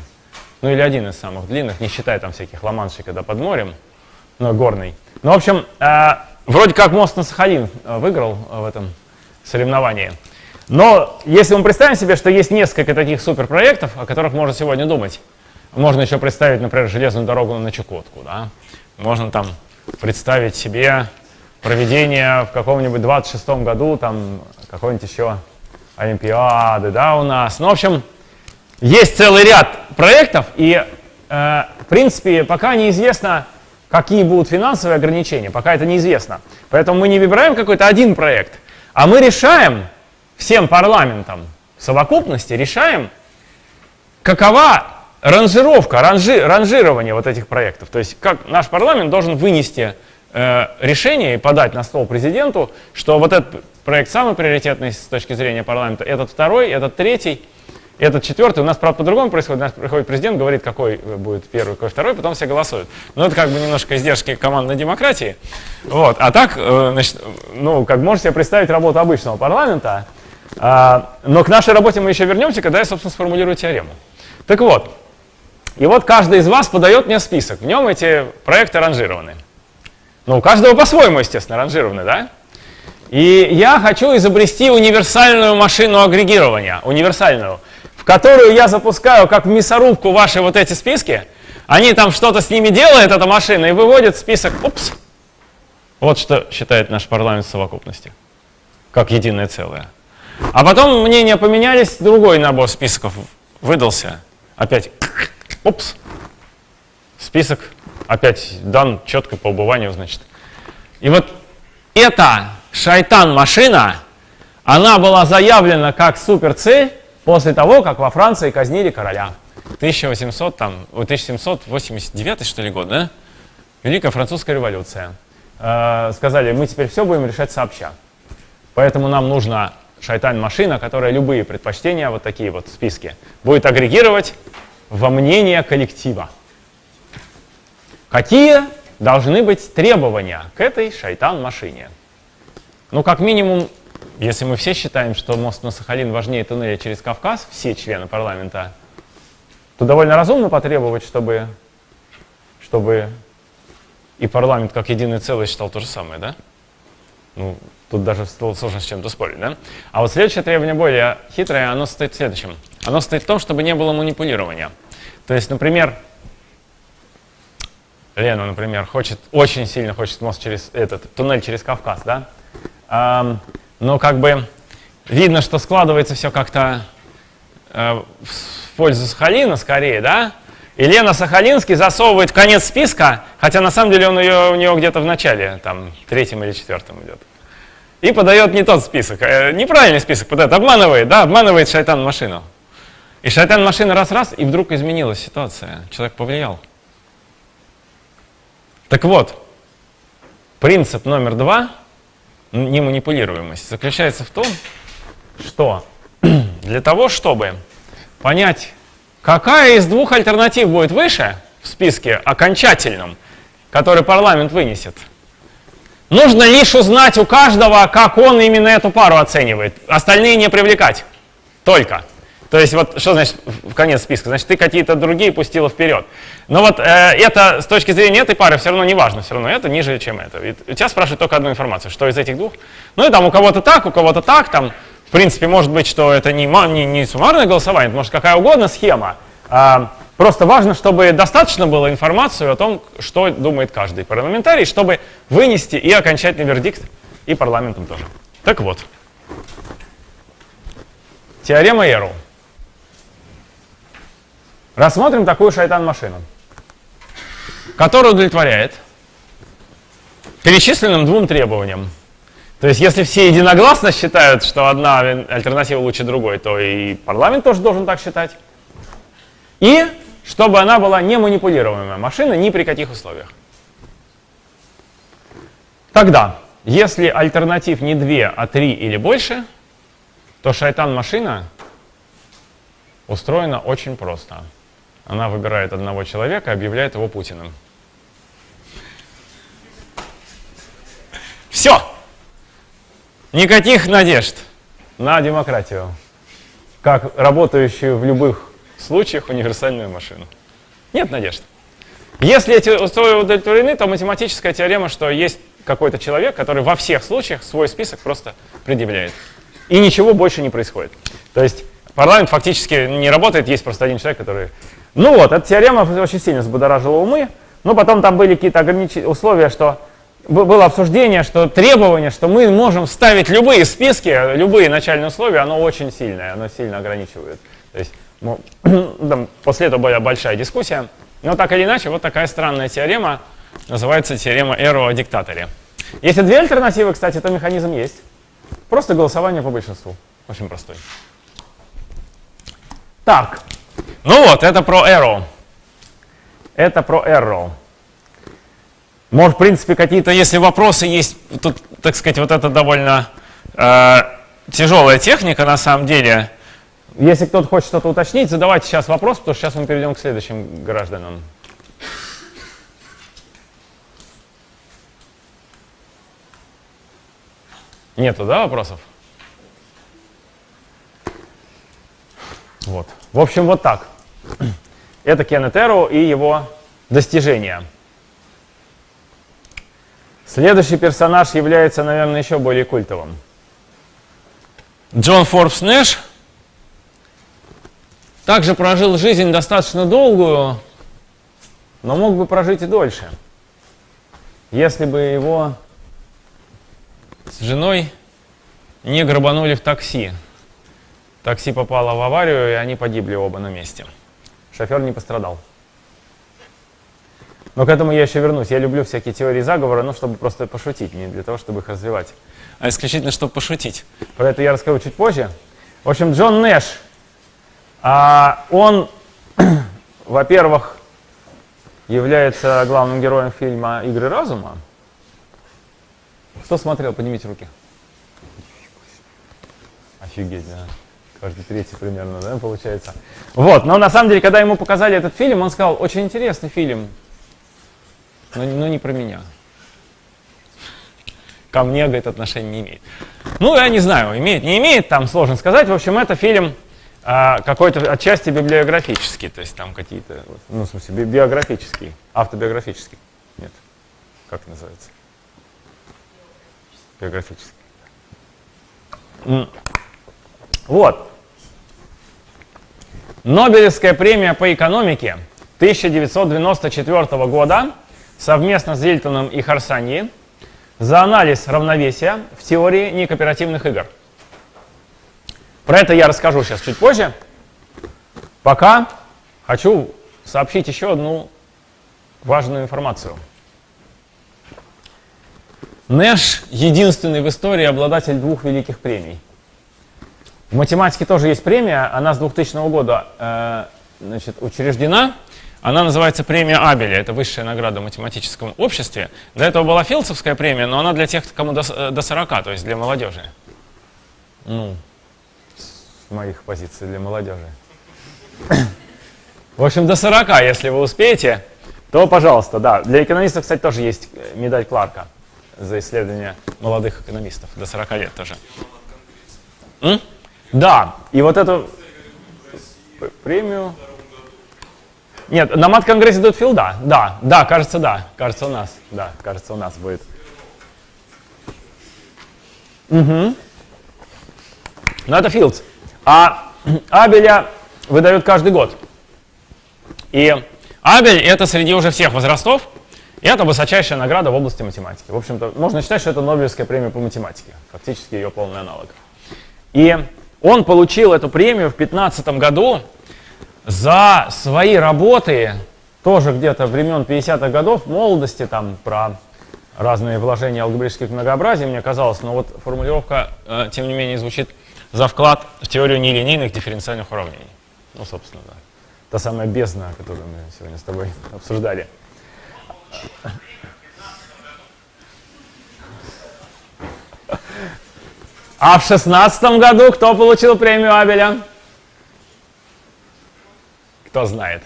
Ну, или один из самых длинных, не считая там всяких ламаншей, когда под морем, но горный. Ну, в общем, э, вроде как мост на Сахалин э, выиграл в этом соревновании. Но если мы представим себе, что есть несколько таких суперпроектов, о которых можно сегодня думать, можно еще представить, например, железную дорогу на Чукотку, да? можно там представить себе проведение в каком-нибудь 26 году, там какой-нибудь еще Олимпиады, да, у нас. Ну, в общем, есть целый ряд проектов, и, э, в принципе, пока неизвестно, какие будут финансовые ограничения, пока это неизвестно. Поэтому мы не выбираем какой-то один проект, а мы решаем, всем парламентам в совокупности решаем, какова ранжировка, ранжи, ранжирование вот этих проектов. То есть как наш парламент должен вынести э, решение и подать на стол президенту, что вот этот проект самый приоритетный с точки зрения парламента, этот второй, этот третий, этот четвертый. У нас, правда, по-другому происходит. У нас приходит президент, говорит, какой будет первый, какой второй, потом все голосуют. Но это как бы немножко издержки командной демократии. Вот. А так, э, значит, ну, как можете себе представить работу обычного парламента, но к нашей работе мы еще вернемся, когда я, собственно, сформулирую теорему. Так вот, и вот каждый из вас подает мне список. В нем эти проекты ранжированы. Ну, у каждого по-своему, естественно, ранжированы, да? И я хочу изобрести универсальную машину агрегирования, универсальную, в которую я запускаю, как в мясорубку, ваши вот эти списки. Они там что-то с ними делают, эта машина, и выводит список, упс. Вот что считает наш парламент совокупности, как единое целое. А потом мнения поменялись, другой набор списков выдался. Опять, упс, список опять дан четко по убыванию, значит. И вот эта шайтан-машина, она была заявлена как суперцель после того, как во Франции казнили короля. 1800, там, 1789 что ли год, да? Великая французская революция. Э, сказали, мы теперь все будем решать сообща. Поэтому нам нужно шайтан-машина, которая любые предпочтения, вот такие вот списки, будет агрегировать во мнение коллектива. Какие должны быть требования к этой шайтан-машине? Ну, как минимум, если мы все считаем, что мост на Сахалин важнее туннеля через Кавказ, все члены парламента, то довольно разумно потребовать, чтобы, чтобы и парламент как единое целое считал то же самое, да? Ну, Тут даже сложно с чем-то спорить, да? А вот следующее требование более хитрое, оно стоит в следующем. Оно стоит в том, чтобы не было манипулирования. То есть, например, Лена, например, хочет, очень сильно хочет мост через этот, туннель через Кавказ, да? А, но как бы видно, что складывается все как-то э, в пользу Сахалина скорее, да? И Лена Сахалинский засовывает конец списка, хотя на самом деле он ее, у нее где-то в начале, там, третьем или четвертом идет и подает не тот список, э, неправильный список подает, обманывает, да, обманывает шайтан машину. И шайтан машина раз-раз, и вдруг изменилась ситуация, человек повлиял. Так вот, принцип номер два, неманипулируемость, заключается в том, что для того, чтобы понять, какая из двух альтернатив будет выше в списке окончательном, который парламент вынесет – Нужно лишь узнать у каждого, как он именно эту пару оценивает. Остальные не привлекать. Только. То есть вот что значит в конец списка? Значит, ты какие-то другие пустила вперед. Но вот э, это с точки зрения этой пары все равно не важно, все равно это ниже, чем это. Ведь у тебя спрашивают только одну информацию, что из этих двух. Ну и там у кого-то так, у кого-то так, там, в принципе, может быть, что это не, не, не суммарное голосование, может какая угодно схема. А, просто важно, чтобы достаточно было информации о том, что думает каждый парламентарий, чтобы вынести и окончательный вердикт, и парламентом тоже. Так вот. Теорема Эру. Рассмотрим такую шайтан-машину, которая удовлетворяет перечисленным двум требованиям. То есть если все единогласно считают, что одна альтернатива лучше другой, то и парламент тоже должен так считать. И чтобы она была не манипулируемая машина ни при каких условиях. Тогда, если альтернатив не две, а три или больше, то шайтан-машина устроена очень просто. Она выбирает одного человека и объявляет его Путиным. Все! Никаких надежд на демократию, как работающую в любых случаях универсальную машину. Нет надежд. Если эти условия удовлетворены, то математическая теорема, что есть какой-то человек, который во всех случаях свой список просто предъявляет. И ничего больше не происходит. То есть парламент фактически не работает, есть просто один человек, который... Ну вот, эта теорема очень сильно взбудоражила умы, но потом там были какие-то ограничения, условия, что было обсуждение, что требование, что мы можем ставить любые списки, любые начальные условия, оно очень сильное, оно сильно ограничивает. То есть после этого была большая дискуссия. Но так или иначе, вот такая странная теорема, называется теорема Эро о диктаторе. Если две альтернативы, кстати, то механизм есть. Просто голосование по большинству. Очень простой. Так, ну вот, это про Arrow. Это про Arrow. Может, в принципе, какие-то, если вопросы есть, тут, так сказать, вот это довольно э, тяжелая техника на самом деле. Если кто-то хочет что-то уточнить, задавайте сейчас вопрос, потому что сейчас мы перейдем к следующим гражданам. Нету, да, вопросов? Вот. В общем, вот так. Это Кеннет и его достижения. Следующий персонаж является, наверное, еще более культовым. Джон Форбс Нэш также прожил жизнь достаточно долгую, но мог бы прожить и дольше, если бы его с женой не грабанули в такси. Такси попало в аварию, и они погибли оба на месте. Шофер не пострадал. Но к этому я еще вернусь. Я люблю всякие теории заговора, ну, чтобы просто пошутить, не для того, чтобы их развивать, а исключительно, чтобы пошутить. Про это я расскажу чуть позже. В общем, Джон Нэш, а, он, во-первых, является главным героем фильма «Игры разума». Кто смотрел? Поднимите руки. Офигеть, да. Каждый третий примерно, да, получается. Вот, но на самом деле, когда ему показали этот фильм, он сказал, очень интересный фильм, но, но не про меня. Ко мне, говорит, отношения не имеет. Ну, я не знаю, имеет, не имеет, там сложно сказать. В общем, это фильм а, какой-то отчасти библиографический, то есть там какие-то, ну, в смысле, би биографический, автобиографический. Нет, как называется? Биографический. Вот. Нобелевская премия по экономике 1994 года совместно с Зильтоном и Харсаньи за анализ равновесия в теории некооперативных игр. Про это я расскажу сейчас чуть позже. Пока хочу сообщить еще одну важную информацию. Нэш единственный в истории обладатель двух великих премий. В математике тоже есть премия, она с 2000 года э, значит, учреждена. Она называется премия Абеля, это высшая награда в математическом обществе. До этого была Филдсовская премия, но она для тех, кому до, э, до 40, то есть для молодежи. Ну, моих позиций для молодежи. В общем, до 40, если вы успеете, то, пожалуйста, да. Для экономистов, кстати, тоже есть э, медаль Кларка за исследование молодых экономистов. До 40 лет тоже. М? Да, и вот это... премию. Нет, на мат-конгрессе дают филда. Да, да, кажется, да. Кажется, у нас. Да, кажется, у нас будет. Угу. Но это Fields. А Абеля выдают каждый год. И Абель это среди уже всех возрастов, и это высочайшая награда в области математики. В общем-то, можно считать, что это Нобелевская премия по математике, фактически ее полный аналог. И он получил эту премию в 2015 году за свои работы, тоже где-то времен 50-х годов, молодости, там про разные вложения алгебраических многообразий, мне казалось, но вот формулировка, э, тем не менее, звучит за вклад в теорию нелинейных дифференциальных уравнений. Ну, собственно, да. Та самая бездна, которую мы сегодня с тобой обсуждали. А в шестнадцатом году кто получил премию Абеля? Кто знает?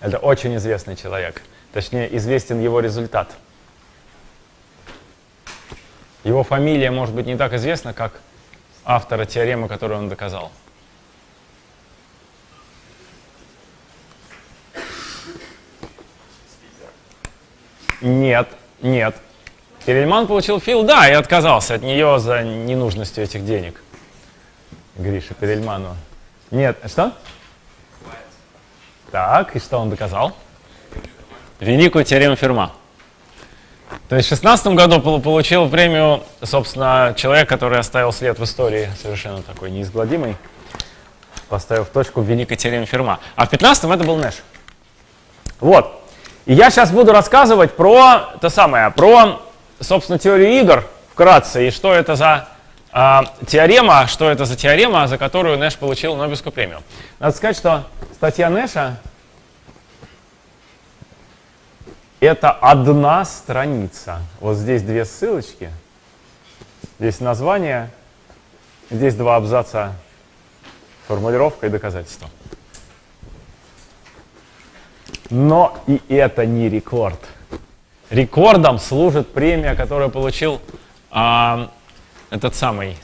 Это очень известный человек. Точнее, известен его результат. Его фамилия может быть не так известна, как автора теоремы, которую он доказал. Нет, нет. Перельман получил фил, да, и отказался от нее за ненужностью этих денег. Гриша Перельману. Нет, что? Так, и что он доказал? Великую теорему Ферма. То есть в 16 году получил премию, собственно, человек, который оставил след в истории совершенно такой неизгладимый, поставив точку в великой теореме Ферма. А в 15 это был Нэш. Вот. И я сейчас буду рассказывать про то самое, про, собственно, теорию игр вкратце, и что это за э, теорема, что это за теорема, за которую Нэш получил Нобелевскую премию. Надо сказать, что статья Нэша это одна страница. Вот здесь две ссылочки, здесь название, здесь два абзаца формулировка и доказательство. Но и это не рекорд. Рекордом служит премия, которую получил а, этот самый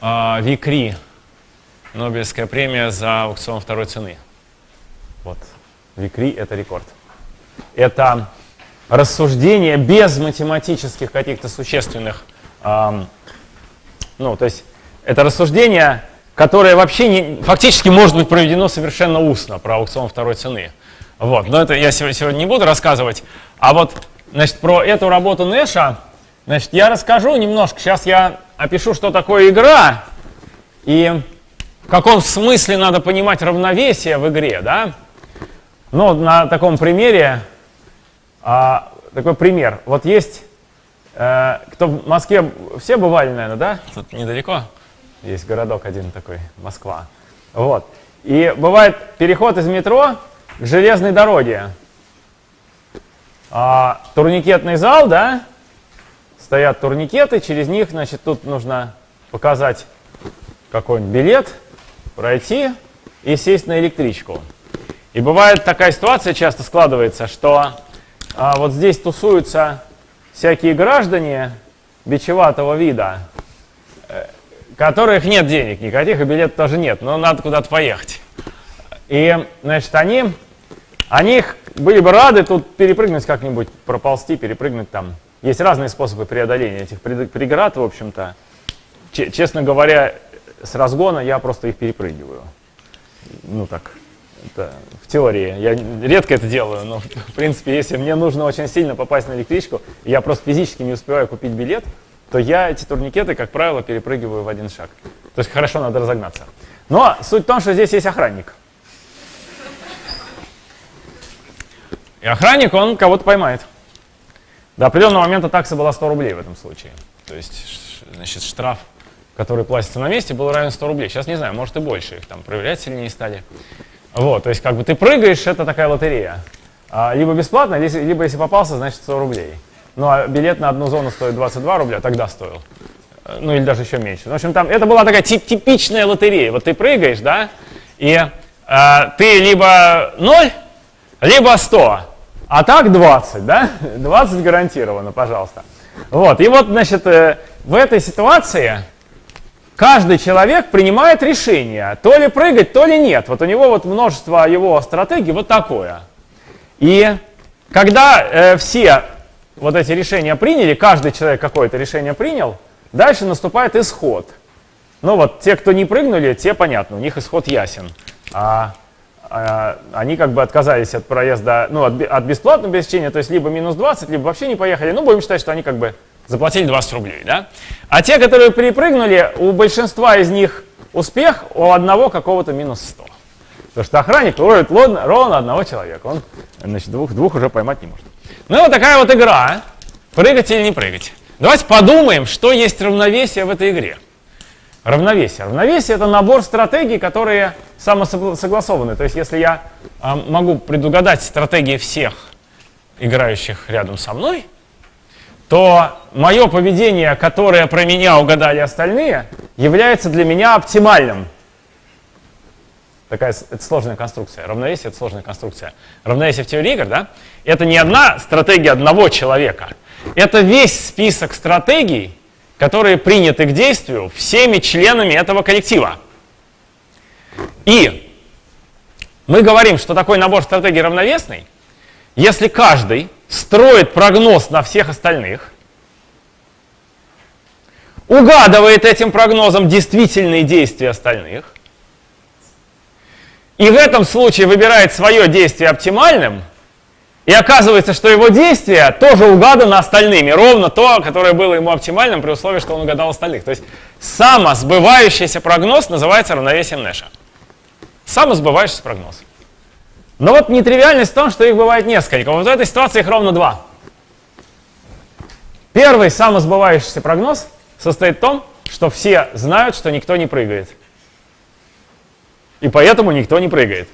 а, Викри, Нобелевская премия за аукцион второй цены. Вот, Викри — это рекорд. Это рассуждение без математических каких-то существенных, а, ну, то есть это рассуждение, которое вообще не, фактически может быть проведено совершенно устно про аукцион второй цены. Вот, но это я сегодня не буду рассказывать. А вот, значит, про эту работу Нэша, значит, я расскажу немножко. Сейчас я опишу, что такое игра и в каком смысле надо понимать равновесие в игре, да? Ну, на таком примере, а, такой пример. Вот есть, э, кто в Москве, все бывали, наверное, да? Тут недалеко есть городок один такой, Москва. Вот. И бывает переход из метро, к железной дороге. А, турникетный зал, да, стоят турникеты, через них, значит, тут нужно показать какой-нибудь билет, пройти и сесть на электричку. И бывает такая ситуация, часто складывается, что а, вот здесь тусуются всякие граждане бичеватого вида, э, которых нет денег никаких, и билет тоже нет, но надо куда-то поехать. И, значит, они они были бы рады тут перепрыгнуть как-нибудь, проползти, перепрыгнуть там. Есть разные способы преодоления этих преград, в общем-то. Честно говоря, с разгона я просто их перепрыгиваю. Ну так, это в теории. Я редко это делаю, но в принципе, если мне нужно очень сильно попасть на электричку, я просто физически не успеваю купить билет, то я эти турникеты, как правило, перепрыгиваю в один шаг. То есть хорошо надо разогнаться. Но суть в том, что здесь есть охранник. И охранник, он кого-то поймает. До определенного момента такса была 100 рублей в этом случае. То есть, значит, штраф, который платится на месте, был равен 100 рублей. Сейчас не знаю, может и больше. Их там проверять сильнее стали. Вот, то есть, как бы ты прыгаешь, это такая лотерея. А, либо бесплатно, либо если попался, значит 100 рублей. Ну, а билет на одну зону стоит 22 рубля, тогда стоил. Ну, или даже еще меньше. В общем, там, это была такая тип типичная лотерея. Вот ты прыгаешь, да, и э, ты либо 0, либо 100. А так 20, да? 20 гарантированно, пожалуйста. Вот, и вот, значит, э, в этой ситуации каждый человек принимает решение, то ли прыгать, то ли нет. Вот у него вот множество его стратегий вот такое. И когда э, все вот эти решения приняли, каждый человек какое-то решение принял, дальше наступает исход. Ну вот те, кто не прыгнули, те понятно, у них исход ясен. А, а они как бы отказались от проезда, ну от, от бесплатного обеспечения, то есть либо минус 20, либо вообще не поехали. Ну будем считать, что они как бы заплатили 20 рублей. Да? А те, которые перепрыгнули, у большинства из них успех, у одного какого-то минус 100. Потому что охранник ловит ровно, одного человека. Он значит, двух, двух уже поймать не может. Ну вот такая вот игра. Прыгать или не прыгать. Давайте подумаем, что есть равновесие в этой игре. Равновесие. Равновесие — это набор стратегий, которые самосогласованы. То есть если я э, могу предугадать стратегии всех играющих рядом со мной, то мое поведение, которое про меня угадали остальные, является для меня оптимальным. Такая это сложная конструкция. Равновесие — это сложная конструкция. Равновесие в теории игр, да? Это не одна стратегия одного человека. Это весь список стратегий, которые приняты к действию всеми членами этого коллектива. И мы говорим, что такой набор стратегий равновесный, если каждый строит прогноз на всех остальных, угадывает этим прогнозом действительные действия остальных, и в этом случае выбирает свое действие оптимальным, и оказывается, что его действие тоже угадано остальными, ровно то, которое было ему оптимальным при условии, что он угадал остальных. То есть самосбывающийся прогноз называется равновесием Нэша. Самосбывающийся прогноз. Но вот нетривиальность в том, что их бывает несколько. Вот в этой ситуации их ровно два. Первый самосбывающийся прогноз состоит в том, что все знают, что никто не прыгает. И поэтому никто не прыгает.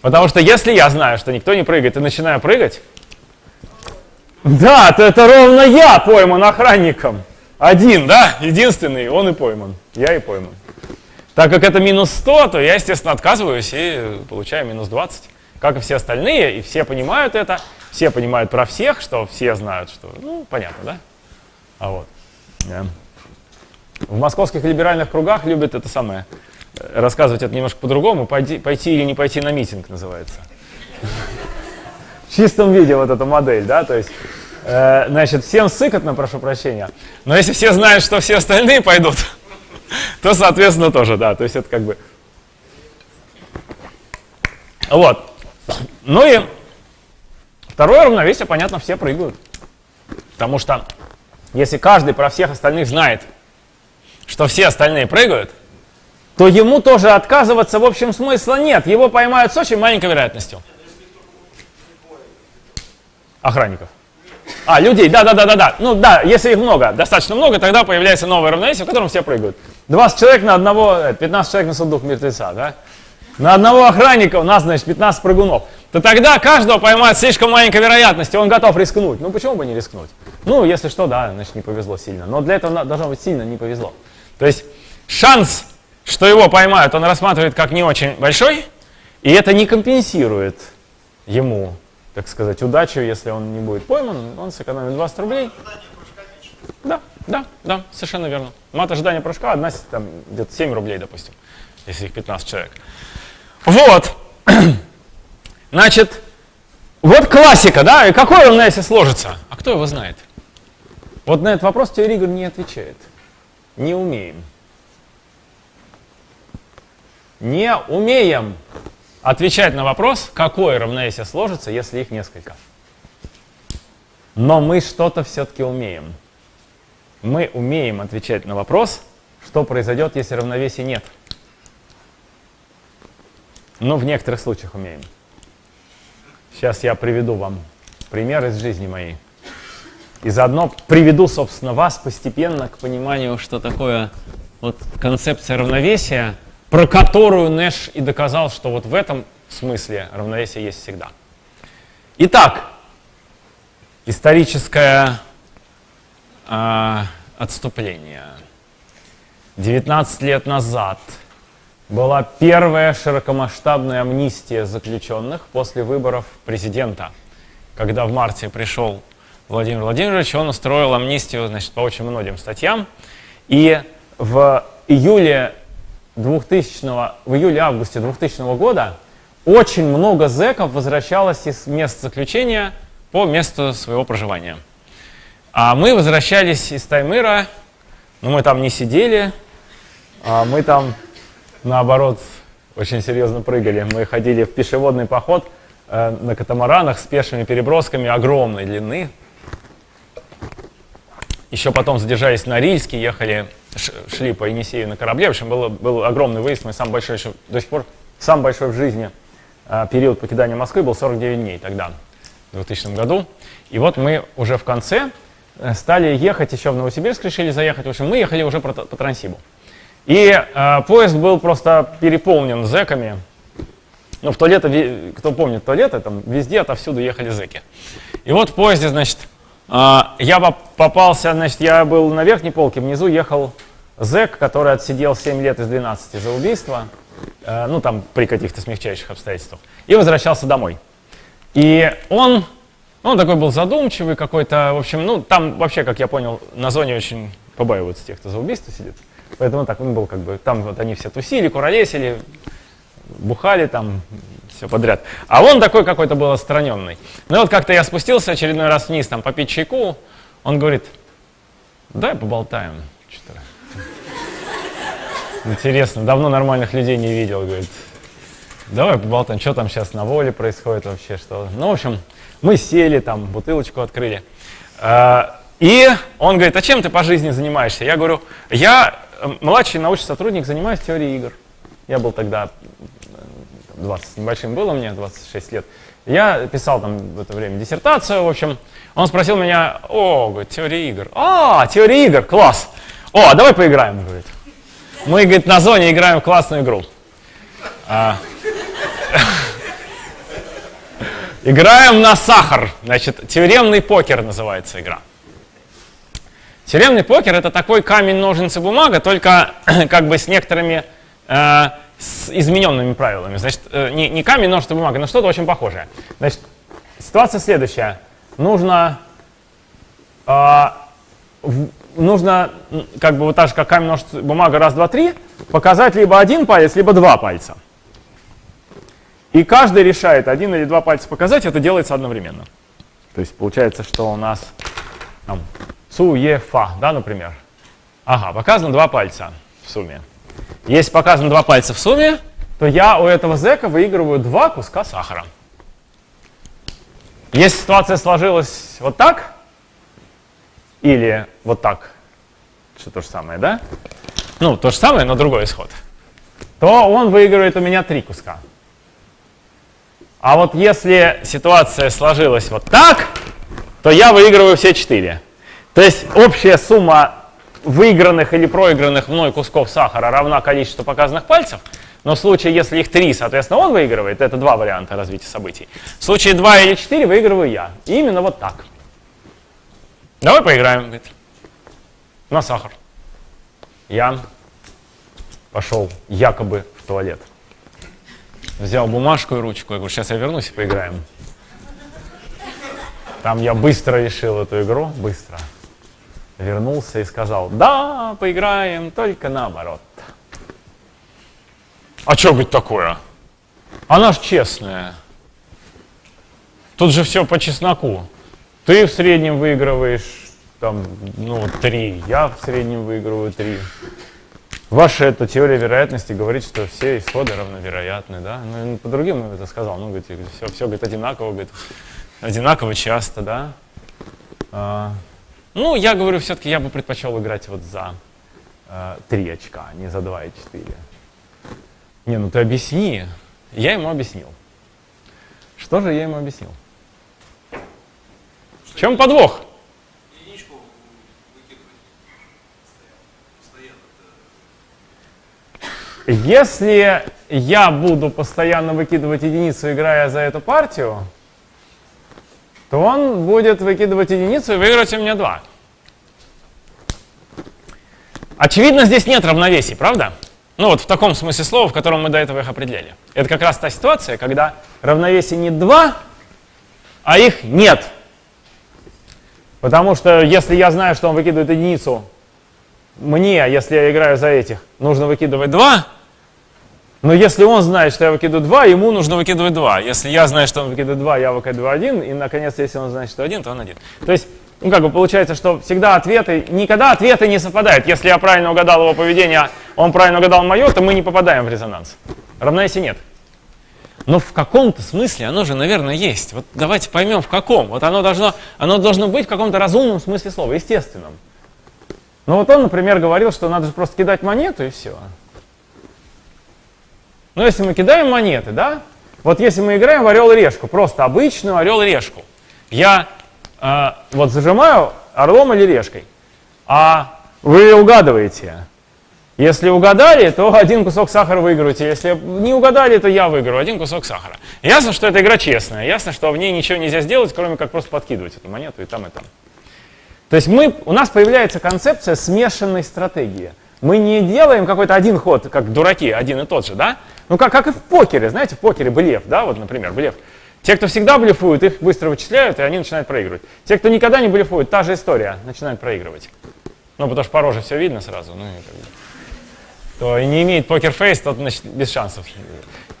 Потому что если я знаю, что никто не прыгает, и начинаю прыгать, да, то это ровно я пойман охранником. Один, да, единственный, он и пойман. Я и пойман. Так как это минус 100, то я, естественно, отказываюсь и получаю минус 20. Как и все остальные, и все понимают это, все понимают про всех, что все знают, что, ну, понятно, да? А вот. В московских либеральных кругах любят это самое рассказывать это немножко по-другому. Пойти, пойти или не пойти на митинг называется. В чистом виде вот эта модель, да, то есть, э, значит, всем сыкотно, прошу прощения. Но если все знают, что все остальные пойдут, то, соответственно, тоже, да, то есть это как бы... Вот. Ну и второе равновесие, понятно, все прыгают. Потому что если каждый про всех остальных знает, что все остальные прыгают, то ему тоже отказываться в общем смысла нет. Его поймают с очень маленькой вероятностью. Охранников. А, людей, да-да-да-да-да. Ну да, если их много, достаточно много, тогда появляется новое равновесие, в котором все прыгают. 20 человек на одного, 15 э, человек на сундук мертвеца, да? На одного охранника у нас, значит, 15 прыгунов. То тогда каждого поймают слишком маленькой вероятностью, он готов рискнуть. Ну почему бы не рискнуть? Ну, если что, да, значит, не повезло сильно. Но для этого должно быть сильно не повезло. То есть шанс что его поймают, он рассматривает как не очень большой, и это не компенсирует ему, так сказать, удачу, если он не будет пойман, он сэкономит 20 рублей. Да, да, да, совершенно верно. Мат ожидания прыжка одна, там, где-то 7 рублей, допустим, если их 15 человек. Вот, значит, вот классика, да, и какой он, если сложится? А кто его знает? Вот на этот вопрос игр не отвечает. Не умеем не умеем отвечать на вопрос, какое равновесие сложится, если их несколько. Но мы что-то все-таки умеем. Мы умеем отвечать на вопрос, что произойдет, если равновесия нет. Ну, в некоторых случаях умеем. Сейчас я приведу вам пример из жизни моей. И заодно приведу, собственно, вас постепенно к пониманию, что такое вот концепция равновесия – про которую Нэш и доказал, что вот в этом смысле равновесие есть всегда. Итак, историческое э, отступление. 19 лет назад была первая широкомасштабная амнистия заключенных после выборов президента. Когда в марте пришел Владимир Владимирович, он устроил амнистию значит, по очень многим статьям. И в июле 2000, в июле-августе 2000 года очень много зэков возвращалось из мест заключения по месту своего проживания. А мы возвращались из Таймыра, но мы там не сидели, а мы там, наоборот, очень серьезно прыгали. Мы ходили в пешеводный поход э, на катамаранах с пешими перебросками огромной длины. Еще потом задержались на Рильске, ехали, шли по Енисею на корабле. В общем, был, был огромный выезд, мой самый большой еще до сих пор, самый большой в жизни э, период покидания Москвы был 49 дней тогда, в 2000 году. И вот мы уже в конце э, стали ехать еще в Новосибирск, решили заехать. В общем, мы ехали уже по, по Транссибу. И э, поезд был просто переполнен зэками. Ну, в туалеты, кто помнит туалеты, там везде отовсюду ехали зэки. И вот в поезде, значит, э, я попался, значит, я был на верхней полке, внизу ехал зэк, который отсидел 7 лет из 12 за убийство, э, ну, там, при каких-то смягчающих обстоятельствах, и возвращался домой. И он, он такой был задумчивый какой-то, в общем, ну, там вообще, как я понял, на зоне очень побаиваются тех, кто за убийство сидит. Поэтому так он был как бы, там вот они все тусили, куролесили, бухали там, все подряд. А он такой какой-то был отстраненный. Ну и вот как-то я спустился очередной раз вниз, там, попить чайку, он говорит, давай поболтаем. Интересно, давно нормальных людей не видел, говорит. Давай поболтаем, что там сейчас на воле происходит вообще, что. Ну, в общем, мы сели, там, бутылочку открыли. А, и он говорит, а чем ты по жизни занимаешься? Я говорю, я младший научный сотрудник, занимаюсь теорией игр. Я был тогда, 20 с небольшим было мне, 26 лет. Я писал там в это время диссертацию, в общем. Он спросил меня, о, говорит, теория игр. А, теория игр, класс. О, а давай поиграем, говорит. Мы, говорит, на зоне играем в классную игру. А, играем на сахар. Значит, теоремный покер называется игра. Тюремный покер это такой камень, ножницы, бумага, только как бы с некоторыми э, с измененными правилами. Значит, э, не, не камень, ножницы, бумага, но что-то очень похожее. Значит, ситуация следующая. Нужно, э, в, нужно как бы вот так же, как камень, ножницы, бумага, раз, два, три, показать либо один палец, либо два пальца. И каждый решает, один или два пальца показать, это делается одновременно. То есть получается, что у нас там, Цу, Е, Фа, да, например. Ага, показано два пальца в сумме. Если показано два пальца в сумме, то я у этого зэка выигрываю два куска сахара. Если ситуация сложилась вот так, или вот так, что то же самое, да? Ну, то же самое, но другой исход. То он выигрывает у меня три куска. А вот если ситуация сложилась вот так, то я выигрываю все четыре. То есть общая сумма выигранных или проигранных мной кусков сахара равна количеству показанных пальцев, но в случае, если их три, соответственно, он выигрывает, это два варианта развития событий. В случае два или четыре выигрываю я. И именно вот так. Давай поиграем, на сахар. Я пошел якобы в туалет. Взял бумажку и ручку. Я говорю, сейчас я вернусь и поиграем. Там я быстро решил эту игру, быстро вернулся и сказал, да, поиграем, только наоборот. А что быть такое? Она ж честная. Тут же все по чесноку. Ты в среднем выигрываешь там, ну, три, я в среднем выигрываю три. Ваша эта теория вероятности говорит, что все исходы равновероятны, да? Ну, по другим это сказал, ну, говорит, все, все говорит, одинаково, говорит, одинаково часто, да? А, ну, я говорю, все-таки я бы предпочел играть вот за э, 3 очка, а не за 2 и 4. Не, ну ты объясни. Я ему объяснил. Что же я ему объяснил? В чем подвох? Если я буду постоянно выкидывать единицу, играя за эту партию, то он будет выкидывать единицу и выиграть у меня 2. Очевидно, здесь нет равновесий, правда? Ну вот в таком смысле слова, в котором мы до этого их определяли. Это как раз та ситуация, когда равновесий не 2, а их нет. Потому что если я знаю, что он выкидывает единицу, мне, если я играю за этих, нужно выкидывать 2, но если он знает, что я выкидываю 2, ему нужно выкидывать 2. Если я знаю, что он выкидывает 2, я выкидываю 1, и, наконец, если он знает, что 1, то он 1. То есть, ну, как бы получается, что всегда ответы, никогда ответы не совпадают. Если я правильно угадал его поведение, он правильно угадал мое, то мы не попадаем в резонанс. Равновесия нет. Но в каком-то смысле оно же, наверное, есть. Вот давайте поймем, в каком. Вот оно должно, оно должно быть в каком-то разумном смысле слова, естественном. Ну вот он, например, говорил, что надо же просто кидать монету и все. Ну если мы кидаем монеты, да? Вот если мы играем в орел-решку, просто обычную орел-решку, я э, вот зажимаю орлом или решкой, а вы угадываете. Если угадали, то один кусок сахара выиграете. Если не угадали, то я выиграю один кусок сахара. Ясно, что эта игра честная. Ясно, что в ней ничего нельзя сделать, кроме как просто подкидывать эту монету и там, и там. То есть мы, у нас появляется концепция смешанной стратегии. Мы не делаем какой-то один ход, как дураки, один и тот же, да? Ну, как, как и в покере, знаете, в покере блеф, да, вот, например, блеф. Те, кто всегда блефуют, их быстро вычисляют, и они начинают проигрывать. Те, кто никогда не блефует, та же история, начинают проигрывать. Ну, потому что по роже все видно сразу, ну, и как бы. То и не имеет покер-фейс, тот, значит, без шансов.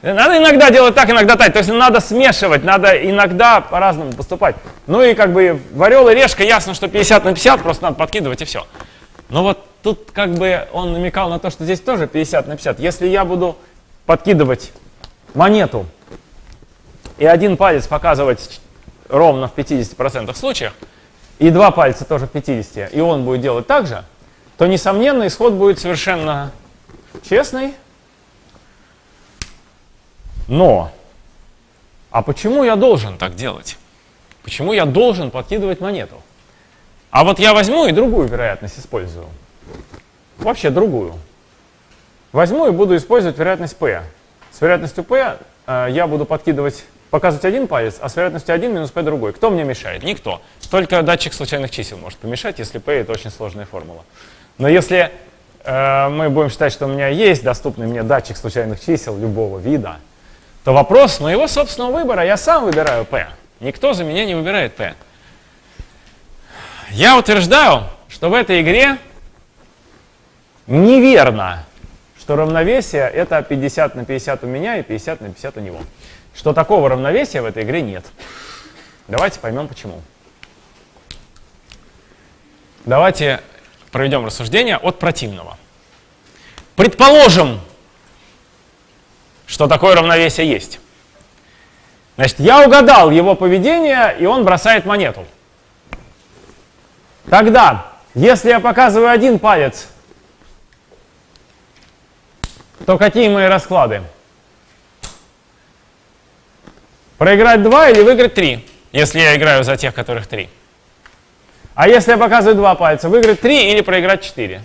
Надо иногда делать так, иногда так. То есть надо смешивать, надо иногда по-разному поступать. Ну и как бы в орел и решка ясно, что 50 на 50, просто надо подкидывать и все. Но вот тут как бы он намекал на то, что здесь тоже 50 на 50. Если я буду подкидывать монету и один палец показывать ровно в 50% случаях, и два пальца тоже в 50, и он будет делать так же, то, несомненно, исход будет совершенно честный, но, а почему я должен так делать? Почему я должен подкидывать монету? А вот я возьму и другую вероятность использую. Вообще другую. Возьму и буду использовать вероятность P. С вероятностью P э, я буду подкидывать, показывать один палец, а с вероятностью 1 минус P другой. Кто мне мешает? Никто. Только датчик случайных чисел может помешать, если P это очень сложная формула. Но если э, мы будем считать, что у меня есть доступный мне датчик случайных чисел любого вида, то вопрос моего собственного выбора, я сам выбираю P. Никто за меня не выбирает P. Я утверждаю, что в этой игре неверно, что равновесие это 50 на 50 у меня и 50 на 50 у него. Что такого равновесия в этой игре нет. Давайте поймем почему. Давайте проведем рассуждение от противного. Предположим, что такое равновесие есть. Значит, я угадал его поведение, и он бросает монету. Тогда, если я показываю один палец, то какие мои расклады? Проиграть два или выиграть три, если я играю за тех, которых три. А если я показываю два пальца, выиграть три или проиграть четыре?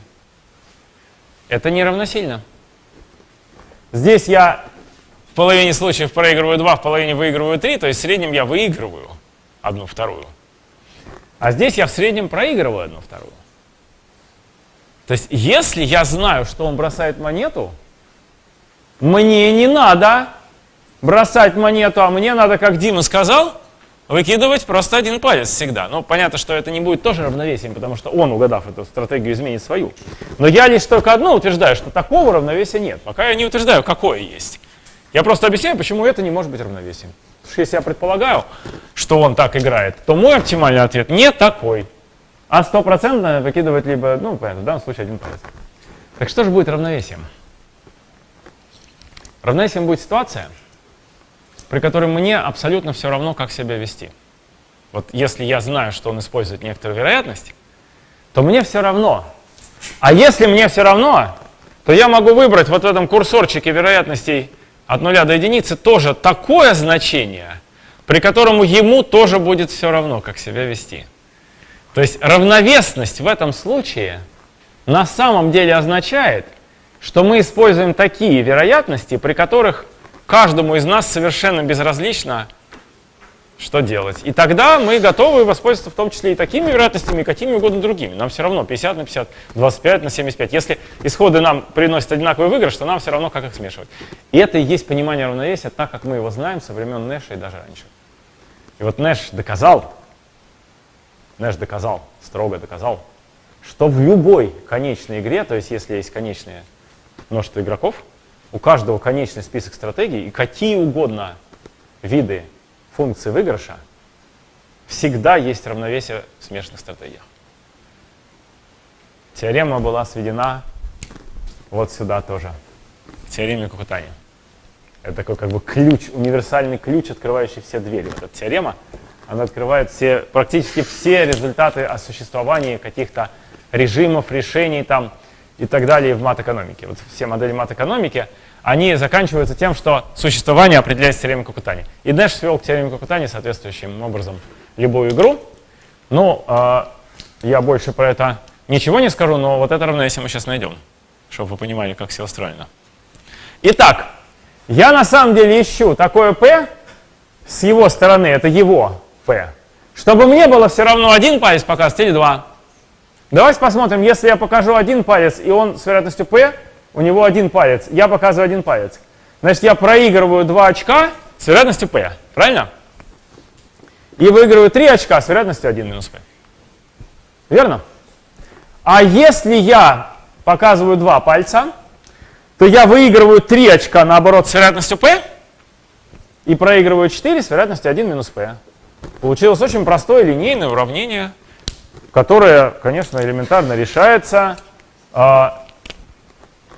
Это не равносильно. Здесь я в половине случаев проигрываю 2, в половине выигрываю 3, то есть в среднем я выигрываю одну вторую. А здесь я в среднем проигрываю одну вторую. То есть если я знаю, что он бросает монету, мне не надо бросать монету, а мне надо, как Дима сказал, выкидывать просто один палец всегда. Ну, понятно, что это не будет тоже равновесием, потому что он, угадав эту стратегию, изменит свою. Но я лишь только одно утверждаю, что такого равновесия нет. Пока я не утверждаю, какое есть. Я просто объясняю, почему это не может быть равновесием. Потому что если я предполагаю, что он так играет, то мой оптимальный ответ не такой. А стопроцентно выкидывать либо, ну, понятно, в данном случае один палец. Так что же будет равновесием? Равновесием будет ситуация, при которой мне абсолютно все равно, как себя вести. Вот если я знаю, что он использует некоторую вероятность, то мне все равно. А если мне все равно, то я могу выбрать вот в этом курсорчике вероятностей от нуля до единицы тоже такое значение, при котором ему тоже будет все равно, как себя вести. То есть равновесность в этом случае на самом деле означает, что мы используем такие вероятности, при которых каждому из нас совершенно безразлично, что делать. И тогда мы готовы воспользоваться в том числе и такими вероятностями, и какими угодно другими. Нам все равно 50 на 50, 25 на 75. Если исходы нам приносят одинаковый выигрыш, то нам все равно как их смешивать. И это и есть понимание равновесия, так как мы его знаем со времен Нэша и даже раньше. И вот Нэш доказал, Нэш доказал, строго доказал, что в любой конечной игре, то есть если есть конечное множество игроков, у каждого конечный список стратегий и какие угодно виды функций выигрыша, всегда есть равновесие в смешанных стратегиях. Теорема была сведена вот сюда тоже, к теореме Кукутани. Это такой как бы ключ, универсальный ключ, открывающий все двери. Вот эта теорема, она открывает все, практически все результаты о существовании каких-то режимов, решений там и так далее в мат-экономике. Вот все модели мат-экономики, они заканчиваются тем, что существование определяется теоремой Кукутани. И Нэш свел к теореме Кукутани соответствующим образом любую игру. Ну, э, я больше про это ничего не скажу, но вот это равновесие мы сейчас найдем, чтобы вы понимали, как все устроено. Итак, я на самом деле ищу такое P с его стороны, это его P, чтобы мне было все равно один палец показывать или два. Давайте посмотрим, если я покажу один палец, и он с вероятностью P, у него один палец, я показываю один палец. Значит, я проигрываю 2 очка с вероятностью P, правильно? И выигрываю 3 очка с вероятностью 1 минус P. Верно? А если я показываю два пальца, то я выигрываю 3 очка, наоборот, с вероятностью P, и проигрываю 4 с вероятностью 1 минус P. Получилось очень простое линейное уравнение – которая, конечно, элементарно решается. А,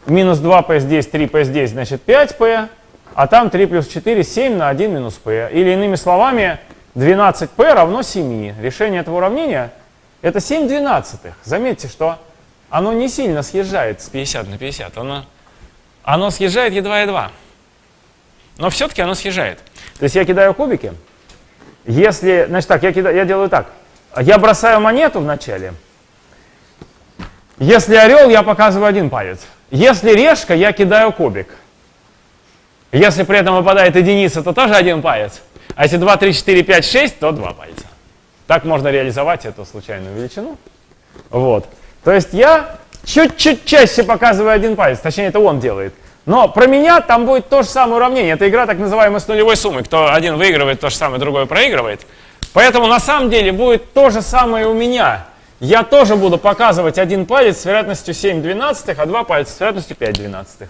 минус 2p здесь, 3p здесь, значит 5p, а там 3 плюс 4, 7 на 1 минус p. Или иными словами, 12p равно 7. Решение этого уравнения это 7 двенадцатых. Заметьте, что оно не сильно съезжает с 50 на 50. Оно, оно съезжает едва-едва. Но все-таки оно съезжает. То есть я кидаю кубики. Если, значит так, я, кидаю, я делаю так. Я бросаю монету вначале. Если орел, я показываю один палец. Если решка, я кидаю кубик. Если при этом выпадает единица, то тоже один палец. А если 2, 3, 4, 5, 6, то два пальца. Так можно реализовать эту случайную величину. Вот. То есть я чуть-чуть чаще показываю один палец, точнее это он делает. Но про меня там будет то же самое уравнение. Это игра так называемая с нулевой суммой. Кто один выигрывает, то же самое другой проигрывает. Поэтому на самом деле будет то же самое у меня. Я тоже буду показывать один палец с вероятностью 7 двенадцатых, а два пальца с вероятностью 5 двенадцатых.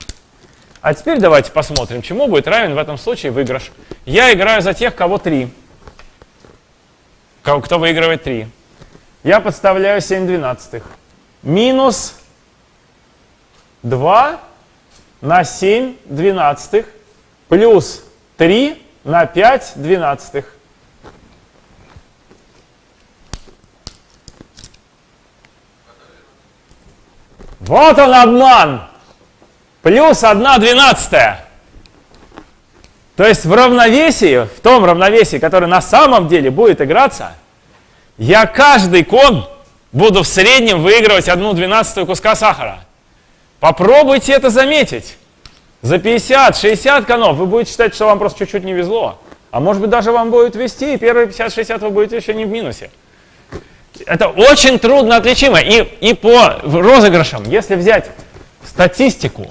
А теперь давайте посмотрим, чему будет равен в этом случае выигрыш. Я играю за тех, кого 3. Кто выигрывает 3. Я подставляю 7 двенадцатых. Минус 2 на 7 двенадцатых плюс 3 на 5 двенадцатых. Вот он обман. Плюс 1 двенадцатая. То есть в равновесии, в том равновесии, которое на самом деле будет играться, я каждый кон буду в среднем выигрывать 1 двенадцатую куска сахара. Попробуйте это заметить. За 50-60 конов вы будете считать, что вам просто чуть-чуть не везло. А может быть даже вам будет вести, и первые 50-60 вы будете еще не в минусе это очень трудно отличимо. И, и по розыгрышам, если взять статистику,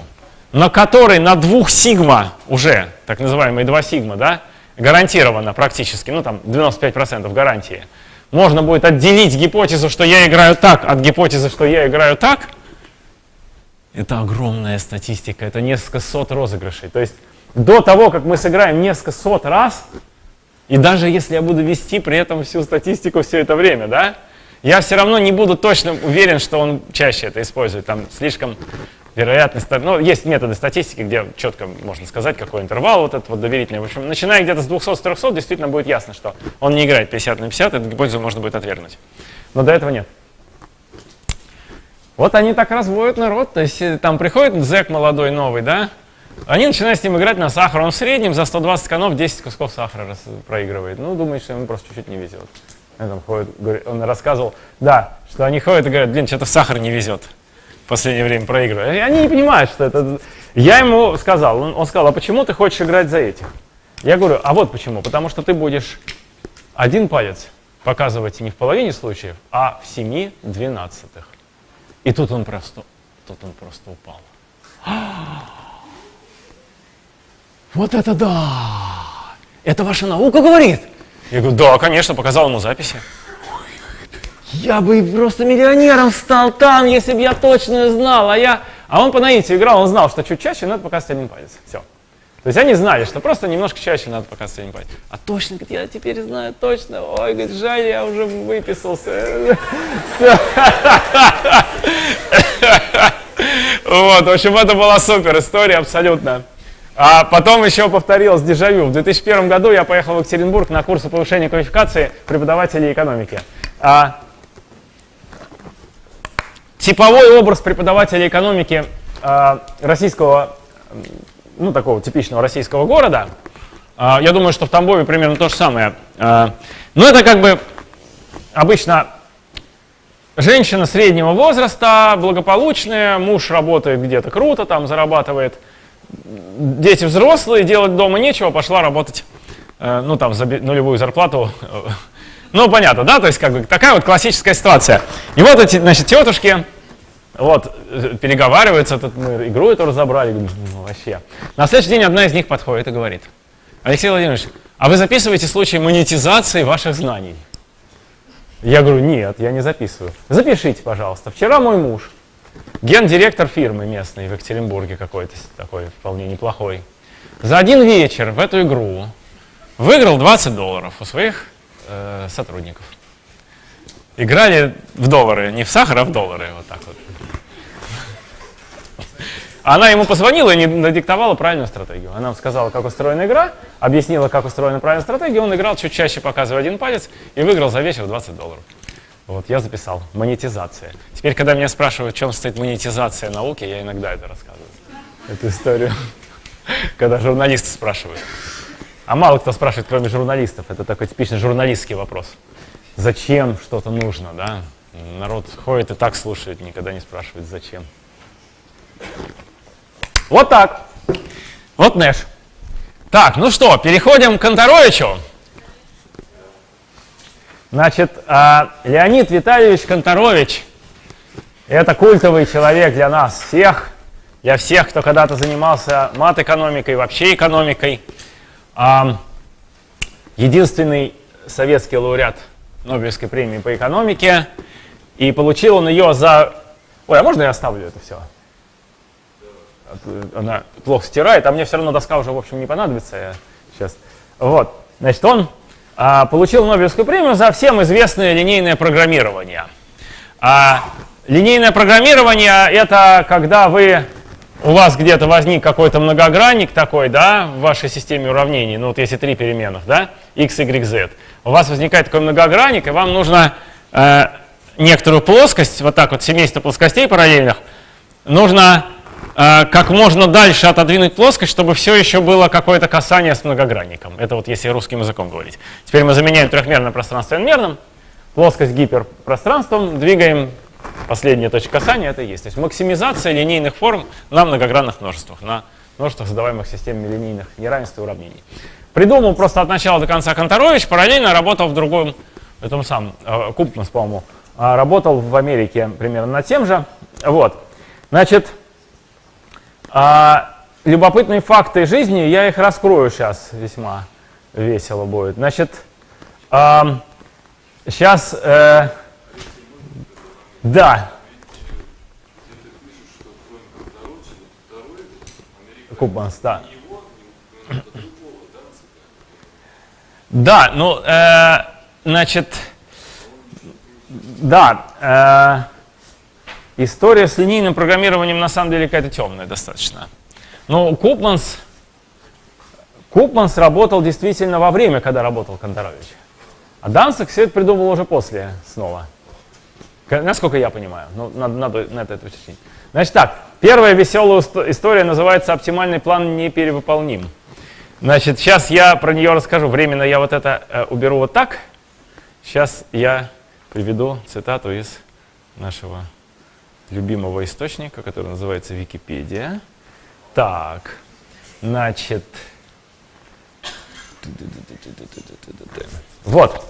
на которой на двух сигма уже, так называемые два сигма, да, гарантированно практически, ну там 95% гарантии, можно будет отделить гипотезу, что я играю так, от гипотезы, что я играю так, это огромная статистика, это несколько сот розыгрышей. То есть до того, как мы сыграем несколько сот раз, и даже если я буду вести при этом всю статистику все это время, да, я все равно не буду точно уверен, что он чаще это использует. Там слишком вероятность, ну, есть методы статистики, где четко можно сказать, какой интервал вот этот вот доверительный. В общем, начиная где-то с 200-300, действительно будет ясно, что он не играет 50 на 50, эту гипотезу можно будет отвергнуть. Но до этого нет. Вот они так разводят народ, то есть э, там приходит зэк молодой новый, да, они начинают с ним играть на сахар, он в среднем за 120 конов 10 кусков сахара проигрывает. Ну, думает, что ему просто чуть-чуть не везет. Он, ходит, он рассказывал, да, что они ходят и говорят, блин, что-то сахар не везет. В последнее время проигрывают. И они не понимают, что это... Я ему сказал, он, он сказал, а почему ты хочешь играть за этих? Я говорю, а вот почему. Потому что ты будешь один палец показывать не в половине случаев, а в семи двенадцатых. И тут он просто, тут он просто упал. Вот это да! Это ваша наука говорит? Я говорю, да, конечно, показал ему записи. Я бы просто миллионером стал там, если бы я точно знал. А я... А он по наитию играл, он знал, что чуть чаще надо показывать один палец. Все. То есть они знали, что просто немножко чаще надо показывать один палец. А точно, говорит, я теперь знаю точно. Ой, говорит, жаль, я уже выписался. Вот, в общем, это была супер история абсолютно. А потом еще повторилось дежавю. В 2001 году я поехал в Екатеринбург на курсы повышения квалификации преподавателей экономики. А, типовой образ преподавателя экономики а, российского, ну такого типичного российского города, а, я думаю, что в Тамбове примерно то же самое. А, но это как бы обычно женщина среднего возраста, благополучная, муж работает где-то круто, там зарабатывает – дети взрослые, делать дома нечего, пошла работать, э, ну там, за нулевую зарплату. Ну, понятно, да, то есть как бы такая вот классическая ситуация. И вот эти, значит, тетушки, вот, э, переговариваются, тут мы игру эту разобрали, ну, вообще. На следующий день одна из них подходит и говорит, Алексей Владимирович, а вы записываете случай монетизации ваших знаний? Я говорю, нет, я не записываю. Запишите, пожалуйста. Вчера мой муж Гендиректор фирмы местной в Екатеринбурге какой-то такой вполне неплохой. За один вечер в эту игру выиграл 20 долларов у своих э, сотрудников. Играли в доллары, не в сахар, а в доллары, вот так вот. Она ему позвонила и не надиктовала правильную стратегию. Она сказала, как устроена игра, объяснила, как устроена правильная стратегия. Он играл чуть чаще, показывая один палец, и выиграл за вечер 20 долларов. Вот, я записал. Монетизация. Теперь, когда меня спрашивают, в чем стоит монетизация науки, я иногда это рассказываю. Эту историю. Когда журналисты спрашивают. А мало кто спрашивает, кроме журналистов. Это такой типичный журналистский вопрос. Зачем что-то нужно, да? Народ ходит и так слушает, никогда не спрашивает, зачем. Вот так. Вот Нэш. Так, ну что, переходим к Конторовичу. Значит, а, Леонид Витальевич Конторович – это культовый человек для нас всех, для всех, кто когда-то занимался мат-экономикой, вообще экономикой. А, единственный советский лауреат Нобелевской премии по экономике. И получил он ее за... Ой, а можно я оставлю это все? Она плохо стирает, а мне все равно доска уже, в общем, не понадобится. Я сейчас. Вот. Значит, он получил Нобелевскую премию за всем известное линейное программирование. А, линейное программирование — это когда вы, у вас где-то возник какой-то многогранник такой, да, в вашей системе уравнений, ну вот если три переменных, да, x, y, z, у вас возникает такой многогранник, и вам нужно э, некоторую плоскость, вот так вот, семейство плоскостей параллельных, нужно как можно дальше отодвинуть плоскость, чтобы все еще было какое-то касание с многогранником. Это вот если русским языком говорить. Теперь мы заменяем трехмерное пространство n-мерным, плоскость гиперпространством, двигаем последняя точка касания, это и есть. То есть максимизация линейных форм на многогранных множествах, на множествах, задаваемых системами линейных неравенств и уравнений. Придумал просто от начала до конца Конторович, параллельно работал в другом, этом самом, э, Купнус, по-моему, э, работал в Америке примерно над тем же. Вот. Значит, а, любопытные факты жизни, я их раскрою сейчас, весьма весело будет. Значит, а, сейчас, э, да. Кубанс, да. Да, ну, э, значит, да, э, История с линейным программированием на самом деле какая-то темная достаточно. Но Купманс, Купманс работал действительно во время, когда работал Конторович. А Дансек все это придумал уже после снова. Насколько я понимаю. Ну, надо, надо на это уточнить. Значит так, первая веселая история называется «Оптимальный план не перевыполним». Значит, сейчас я про нее расскажу. Временно я вот это э, уберу вот так. Сейчас я приведу цитату из нашего любимого источника, который называется Википедия. Так, значит, вот.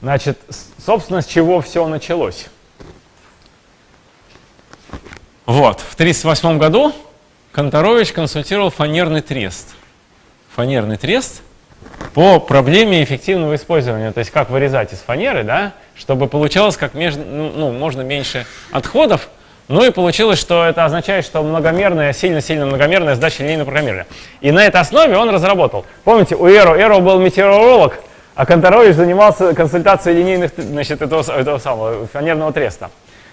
Значит, собственно, с чего все началось. Вот, в 1938 году Конторович консультировал фанерный трест. Фанерный трест по проблеме эффективного использования, то есть как вырезать из фанеры, да, чтобы получалось как между, ну, ну, можно меньше отходов, ну и получилось, что это означает, что многомерная, сильно-сильно многомерная задача линейного программирования. И на этой основе он разработал. Помните, у Эро, Эро был метеоролог, а Конторович занимался консультацией линейных, значит, этого, этого самого фанерного треста.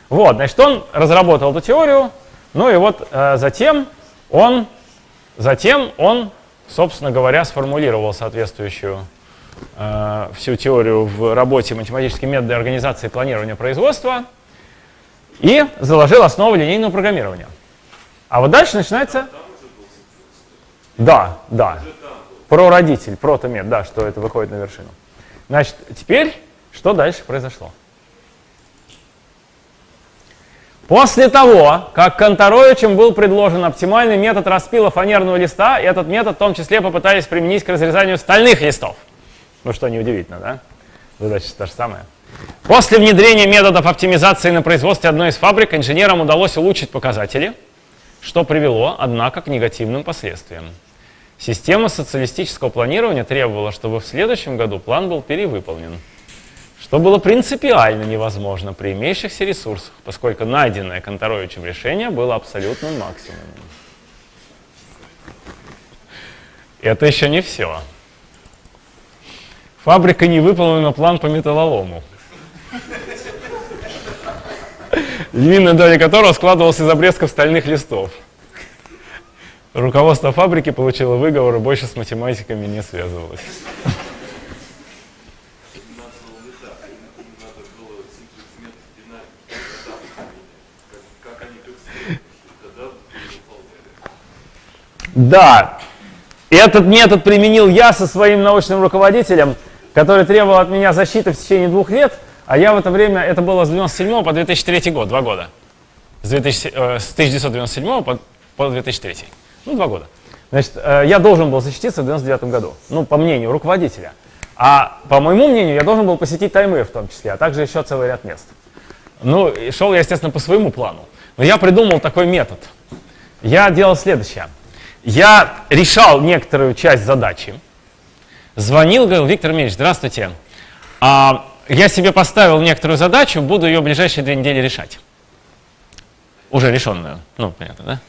Вот, значит, он разработал эту теорию, ну и вот э, затем он, затем он, собственно говоря, сформулировал соответствующую э, всю теорию в работе «Математические методы организации планирования производства» и заложил основу линейного программирования. А вот дальше начинается... Да, да. Про родитель, протомет, да, что это выходит на вершину. Значит, теперь что дальше произошло? После того, как Конторовичем был предложен оптимальный метод распила фанерного листа, этот метод в том числе попытались применить к разрезанию стальных листов. Ну что, неудивительно, да? Задача та же самая. После внедрения методов оптимизации на производстве одной из фабрик инженерам удалось улучшить показатели, что привело, однако, к негативным последствиям. Система социалистического планирования требовала, чтобы в следующем году план был перевыполнен что было принципиально невозможно при имеющихся ресурсах, поскольку найденное Конторовичем решение было абсолютным максимумом. Это еще не все. Фабрика не выполнила план по металлолому, львиная доля которого складывалась из обрезков стальных листов. Руководство фабрики получило выговор и больше с математиками не связывалось. Да, этот метод применил я со своим научным руководителем, который требовал от меня защиты в течение двух лет, а я в это время, это было с 1997 по 2003 год, два года. С, 2000, э, с 1997 по, по 2003. Ну, два года. Значит, э, я должен был защититься в 1999 году, ну, по мнению руководителя. А по моему мнению, я должен был посетить Таймыр в том числе, а также еще целый ряд мест. Ну, шел я, естественно, по своему плану. Но я придумал такой метод. Я делал следующее я решал некоторую часть задачи, звонил, говорил, Виктор Ильич, здравствуйте, а, я себе поставил некоторую задачу, буду ее в ближайшие две недели решать. Уже решенную, ну, понятно, да?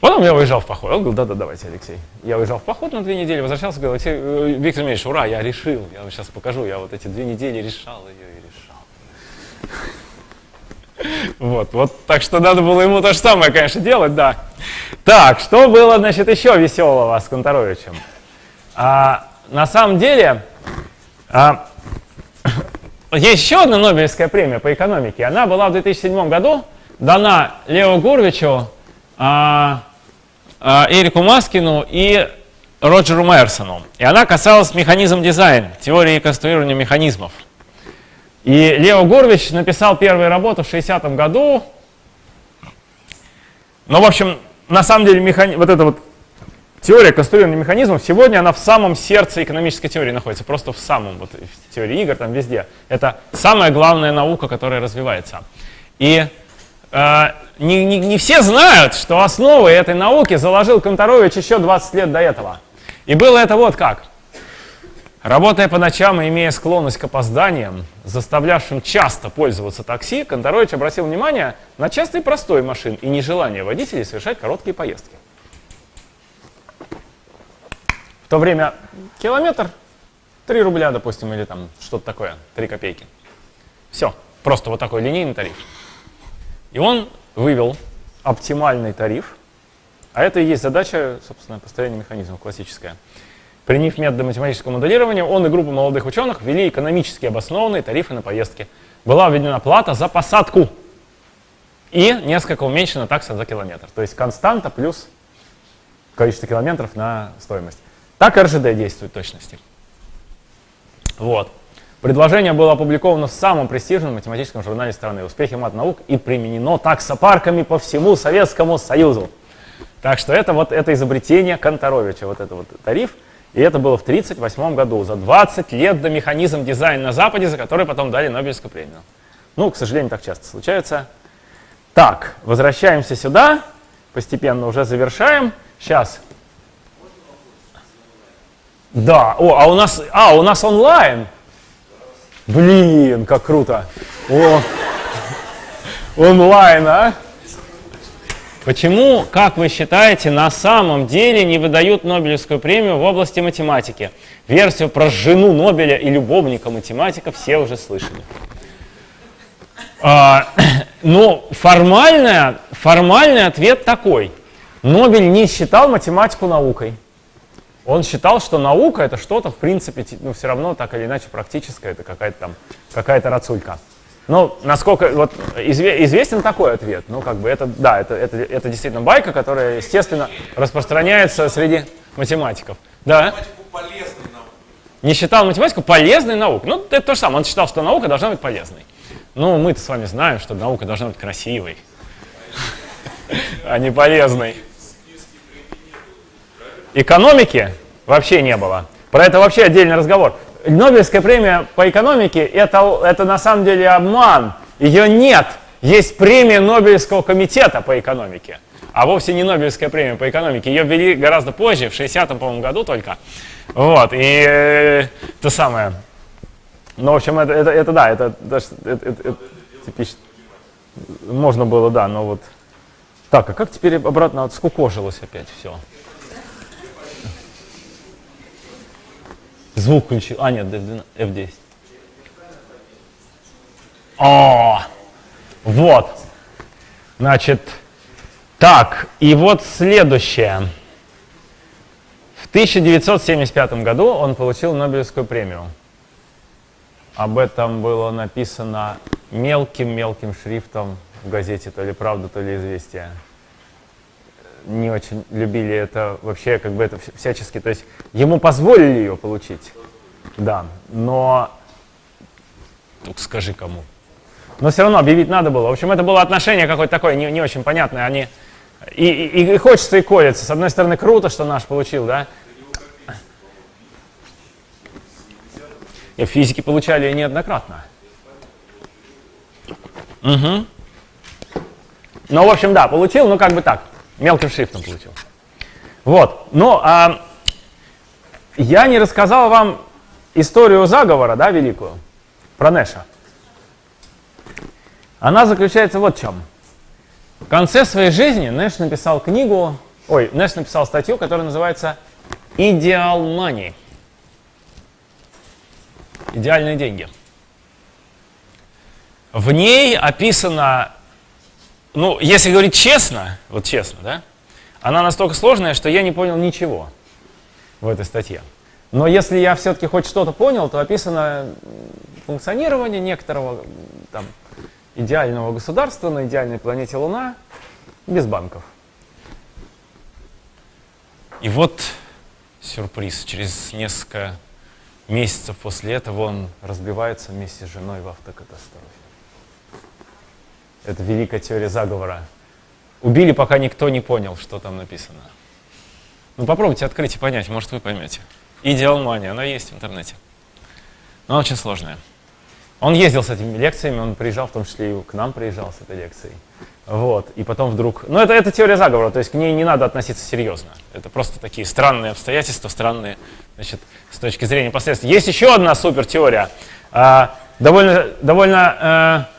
Потом я уезжал в поход. Он говорил, да-да, давайте, Алексей. Я уезжал в поход на две недели, возвращался, говорил, Алексей, э, Виктор Ильич, ура, я решил. Я вам сейчас покажу, я вот эти две недели решал ее и решал. Вот, вот, так что надо было ему то же самое, конечно, делать, да. Так, что было, значит, еще веселого с Конторовичем? А, на самом деле, а, есть еще одна Нобелевская премия по экономике. Она была в 2007 году дана Лео Гурвичу, а, а, Эрику Маскину и Роджеру Майерсону. И она касалась механизм дизайн, теории конструирования механизмов. И Лео Гурвич написал первые работы в 60-м году. Ну, в общем, на самом деле, механи... вот эта вот теория конструирования механизмов, сегодня она в самом сердце экономической теории находится, просто в самом, вот в теории игр, там везде. Это самая главная наука, которая развивается. И э, не, не, не все знают, что основы этой науки заложил Конторович еще 20 лет до этого. И было это вот как. Работая по ночам и имея склонность к опозданиям, заставлявшим часто пользоваться такси, Конторович обратил внимание на частый простой машин и нежелание водителей совершать короткие поездки. В то время километр 3 рубля, допустим, или там что-то такое, 3 копейки. Все, просто вот такой линейный тариф. И он вывел оптимальный тариф, а это и есть задача, собственно, построения механизма классическая – Приняв методы математического моделирования, он и группа молодых ученых ввели экономически обоснованные тарифы на поездки. Была введена плата за посадку и несколько уменьшена такса за километр. То есть константа плюс количество километров на стоимость. Так РЖД действует в точности. Вот. Предложение было опубликовано в самом престижном математическом журнале страны «Успехи мат наук» и применено таксопарками по всему Советскому Союзу. Так что это вот это изобретение Конторовича, вот этот вот тариф – и это было в 1938 году, за 20 лет до механизм дизайн на Западе, за который потом дали Нобелевскую премию. Ну, к сожалению, так часто случается. Так, возвращаемся сюда, постепенно уже завершаем. Сейчас. Да, о, а у нас, а, у нас онлайн. Блин, как круто. О, онлайн, а? Почему, как вы считаете, на самом деле не выдают Нобелевскую премию в области математики? Версию про жену Нобеля и любовника математика все уже слышали. А, ну, формальная, формальный ответ такой. Нобель не считал математику наукой. Он считал, что наука это что-то, в принципе, ну, все равно так или иначе практическое, это какая-то там, какая-то рацулька. Ну, насколько, вот, известен такой ответ, ну, как бы, это, да, это, это, это действительно байка, которая, естественно, распространяется среди математиков. Да? Не считал математику полезной наукой. Ну, это то же самое, он считал, что наука должна быть полезной. Ну, мы-то с вами знаем, что наука должна быть красивой, а не полезной. Экономики вообще не было. Про это вообще отдельный разговор. Нобелевская премия по экономике это, это на самом деле обман. Ее нет. Есть премия Нобелевского комитета по экономике, а вовсе не Нобелевская премия по экономике. Ее ввели гораздо позже, в 60-м, по-моему, году только. Вот, и э, то самое. Ну, в общем, это, это, это да, это, это, это, это, типично. Можно было, да, но вот... Так, а как теперь обратно вот скукожилось опять все? Звук включил. А, нет, F10. О, вот. Значит, так, и вот следующее. В 1975 году он получил Нобелевскую премию. Об этом было написано мелким-мелким шрифтом в газете то ли «Правда», то ли «Известия» не очень любили это вообще, как бы это всячески, то есть ему позволили ее получить, да, но только скажи кому. Но все равно объявить надо было. В общем, это было отношение какое-то такое, не, не очень понятное. Они и, и, и хочется и колется. С одной стороны, круто, что наш получил, да? И физики получали неоднократно. Угу. Ну, в общем, да, получил, ну как бы так. Мелким шрифтом получил. Вот. Ну, а, я не рассказал вам историю заговора, да, великую, про Нэша. Она заключается вот в чем. В конце своей жизни Нэш написал книгу, ой, Нэш написал статью, которая называется «Идеал Money». Идеальные деньги. В ней описано ну, если говорить честно, вот честно, да, она настолько сложная, что я не понял ничего в этой статье. Но если я все-таки хоть что-то понял, то описано функционирование некоторого там, идеального государства на идеальной планете Луна без банков. И вот сюрприз. Через несколько месяцев после этого он разбивается вместе с женой в автокатастрофе. Это великая теория заговора. Убили, пока никто не понял, что там написано. Ну попробуйте открыть и понять, может вы поймете. Идеалмания, она есть в интернете. Но она очень сложная. Он ездил с этими лекциями, он приезжал, в том числе и к нам приезжал с этой лекцией. Вот, и потом вдруг... Ну, это, это теория заговора, то есть к ней не надо относиться серьезно. Это просто такие странные обстоятельства, странные, значит, с точки зрения последствий. Есть еще одна супертеория, а, довольно, довольно а,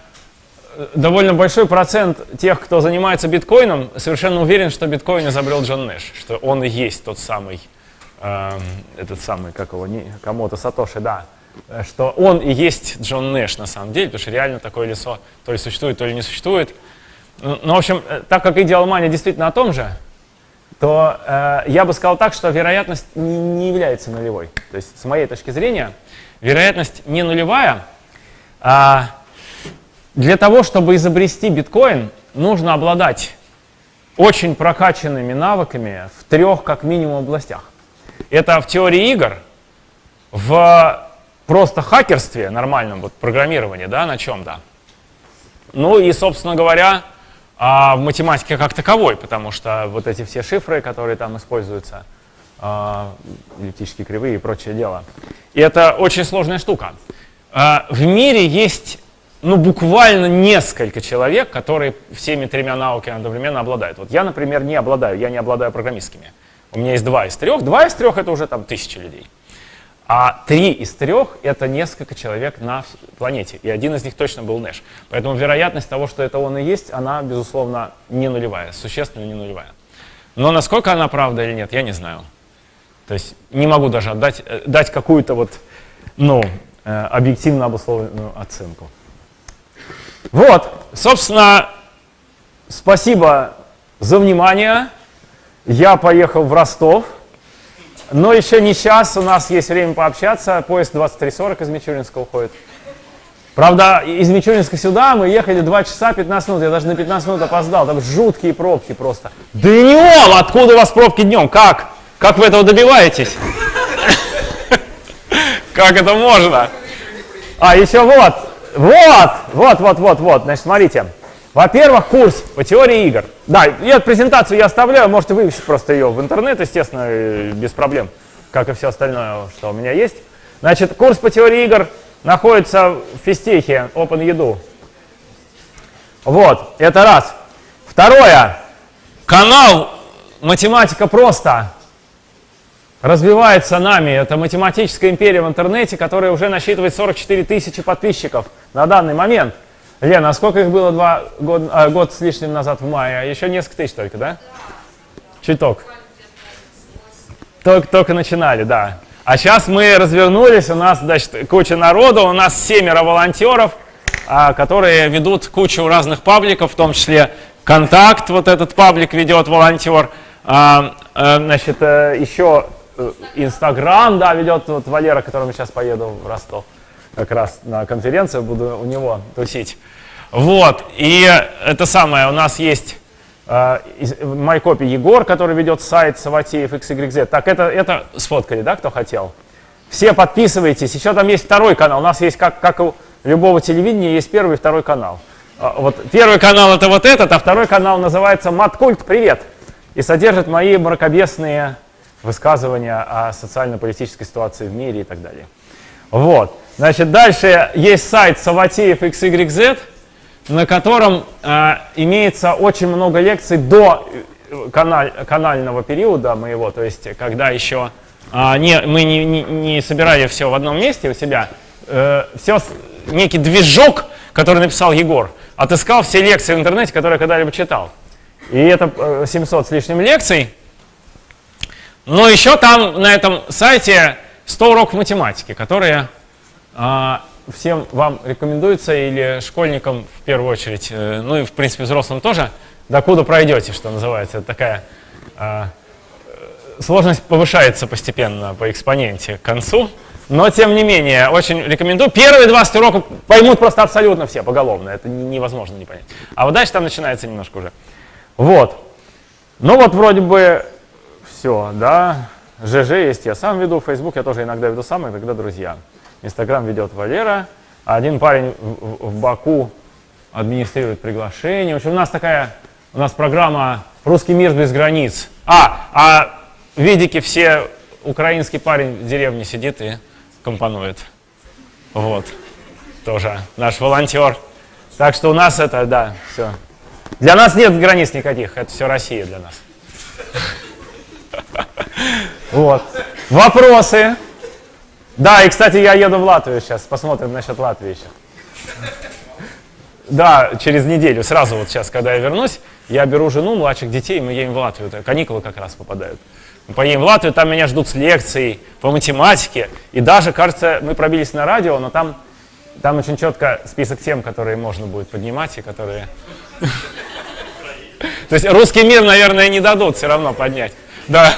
довольно большой процент тех, кто занимается биткоином, совершенно уверен, что биткоин изобрел Джон Нэш, что он и есть тот самый, э, этот самый, как его, кому-то Сатоши, да, что он и есть Джон Нэш на самом деле, потому что реально такое лицо то ли существует, то ли не существует. Ну, ну в общем, э, так как идеалмания действительно о том же, то э, я бы сказал так, что вероятность не, не является нулевой. То есть, с моей точки зрения, вероятность не нулевая, а для того, чтобы изобрести биткоин, нужно обладать очень прокачанными навыками в трех, как минимум, областях. Это в теории игр, в просто хакерстве, нормальном вот, программировании, да, на чем-то. Ну и, собственно говоря, а, в математике как таковой, потому что вот эти все шифры, которые там используются, а, эллиптические кривые и прочее дело. И это очень сложная штука. А, в мире есть ну, буквально несколько человек, которые всеми тремя науками одновременно обладают. Вот я, например, не обладаю, я не обладаю программистскими. У меня есть два из трех. Два из трех — это уже там тысячи людей. А три из трех — это несколько человек на планете, и один из них точно был Нэш. Поэтому вероятность того, что это он и есть, она, безусловно, не нулевая, существенно не нулевая. Но насколько она правда или нет, я не знаю. То есть не могу даже отдать, э, дать какую-то вот, ну, э, объективно обусловленную оценку. Вот, собственно, спасибо за внимание. Я поехал в Ростов. Но еще не сейчас, у нас есть время пообщаться. Поезд 23.40 из Мичуринска уходит. Правда, из Мичуринска сюда мы ехали 2 часа 15 минут. Я даже на 15 минут опоздал. Там жуткие пробки просто. Днем! Откуда у вас пробки днем? Как? Как вы этого добиваетесь? Как это можно? А, еще вот. Вот, вот, вот, вот, вот. Значит, смотрите. Во-первых, курс по теории игр. Да, я презентацию я оставляю, можете вывесить просто ее в интернет, естественно, без проблем, как и все остальное, что у меня есть. Значит, курс по теории игр находится в физтехе OpenEdu. Вот, это раз. Второе, канал «Математика просто» развивается нами. Это математическая империя в интернете, которая уже насчитывает 44 тысячи подписчиков на данный момент. Лена, а сколько их было два год, а, год с лишним назад в мае? Еще несколько тысяч только, да? Чуток. Только, только начинали, да. А сейчас мы развернулись, у нас, значит, куча народу, у нас семеро волонтеров, а, которые ведут кучу разных пабликов, в том числе «Контакт», вот этот паблик ведет волонтер, а, а, значит, э, еще э, Инстаграм, да, ведет вот Валера, к которому сейчас поеду в Ростов как раз на конференцию, буду у него тусить. Вот, и это самое, у нас есть э, MyCopy Егор, который ведет сайт Саватеев XYZ. Так, это, это сфоткали, да, кто хотел? Все подписывайтесь, еще там есть второй канал, у нас есть, как, как у любого телевидения, есть первый и второй канал. А, вот первый канал это вот этот, а второй канал называется Маткульт Привет и содержит мои мракобесные высказывания о социально-политической ситуации в мире и так далее. Вот. Значит, дальше есть сайт Саватеев XYZ, на котором э, имеется очень много лекций до э, каналь, канального периода моего, то есть когда еще э, не, мы не, не, не собирали все в одном месте у себя, э, все, некий движок, который написал Егор, отыскал все лекции в интернете, которые когда-либо читал. И это 700 э, с лишним лекций. Но еще там на этом сайте 100 уроков математики, которые а, всем вам рекомендуется, или школьникам в первую очередь, э, ну и в принципе взрослым тоже, докуда пройдете, что называется. Это такая а, э, сложность повышается постепенно по экспоненте к концу. Но, тем не менее, очень рекомендую. Первые 20 уроков поймут просто абсолютно все поголовно. Это невозможно не понять. А вот дальше там начинается немножко уже. Вот. Ну вот вроде бы все, да. ЖЖ есть, я сам веду. Facebook я тоже иногда веду сам, иногда друзья. Инстаграм ведет Валера, а один парень в, в Баку администрирует приглашение. В общем, у нас такая, у нас программа «Русский мир без границ». А, а видики все, украинский парень в деревне сидит и компонует. Вот, тоже наш волонтер. Так что у нас это, да, все. Для нас нет границ никаких, это все Россия для нас. Вот. Вопросы? Да, и, кстати, я еду в Латвию сейчас. Посмотрим насчет Латвии еще. Да, через неделю, сразу вот сейчас, когда я вернусь, я беру жену, младших детей, мы едем в Латвию. Каникулы как раз попадают. Мы поедем в Латвию, там меня ждут с лекцией по математике. И даже, кажется, мы пробились на радио, но там, там очень четко список тем, которые можно будет поднимать и которые... То есть русский мир, наверное, не дадут все равно поднять. Да.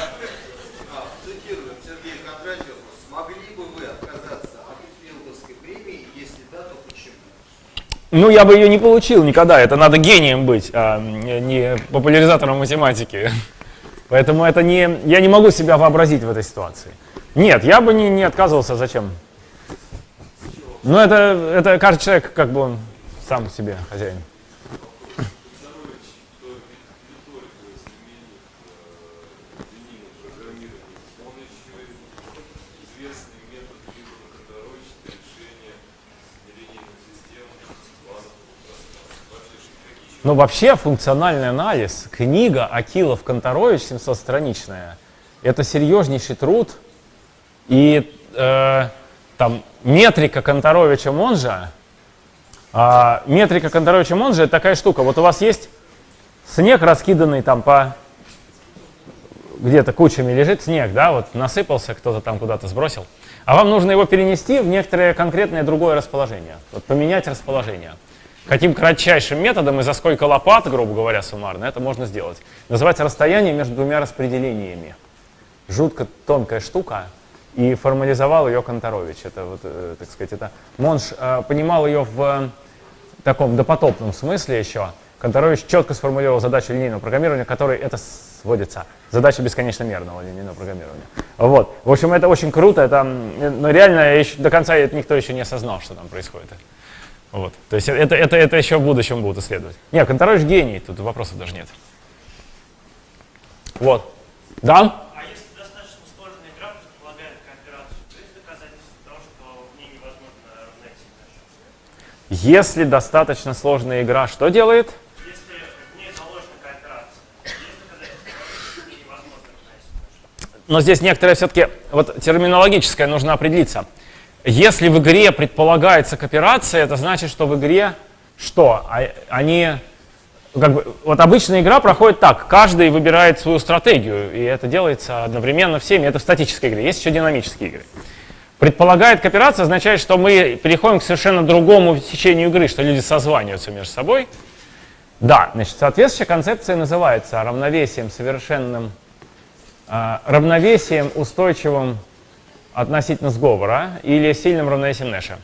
Ну, я бы ее не получил никогда. Это надо гением быть, а не популяризатором математики. Поэтому это не, я не могу себя вообразить в этой ситуации. Нет, я бы не, не отказывался. Зачем? Ну, это, это каждый человек, как бы он сам себе хозяин. Но вообще функциональный анализ, книга Акилов Конторович 700-страничная, это серьезнейший труд, И э, там метрика Конторовича Монжа, э, метрика Конторовича Монжа это такая штука. Вот у вас есть снег, раскиданный там по где-то кучами лежит снег, да, вот насыпался, кто-то там куда-то сбросил. А вам нужно его перенести в некоторое конкретное другое расположение. Вот поменять расположение. Каким кратчайшим методом и за сколько лопат, грубо говоря, суммарно, это можно сделать. Называется расстояние между двумя распределениями. Жутко тонкая штука, и формализовал ее Конторович. Это, вот, э, так сказать, это Монш э, понимал ее в таком допотопном смысле еще. Конторович четко сформулировал задачу линейного программирования, которой это сводится. Задача бесконечно-мерного линейного программирования. Вот. В общем, это очень круто. Это, но реально еще, до конца это никто еще не осознал, что там происходит. Вот. То есть это, это, это еще в будущем будут исследовать. Нет, Конторович гений, тут вопросов даже нет. Вот. Да? А если достаточно сложная игра что делает? Если в ней заложена кооперация? Но здесь некоторое все-таки, вот терминологическое нужно определиться. Если в игре предполагается кооперация, это значит, что в игре что? А- Они, как бы, вот обычная игра проходит так, каждый выбирает свою стратегию, и это делается одновременно всеми, это в статической игре, есть еще динамические игры. Предполагает кооперация означает, что мы переходим к совершенно другому течению игры, что люди созваниваются между собой. Да, значит, соответствующая концепция называется равновесием совершенным, а, равновесием устойчивым относительно сговора или сильным равновесием Нэша.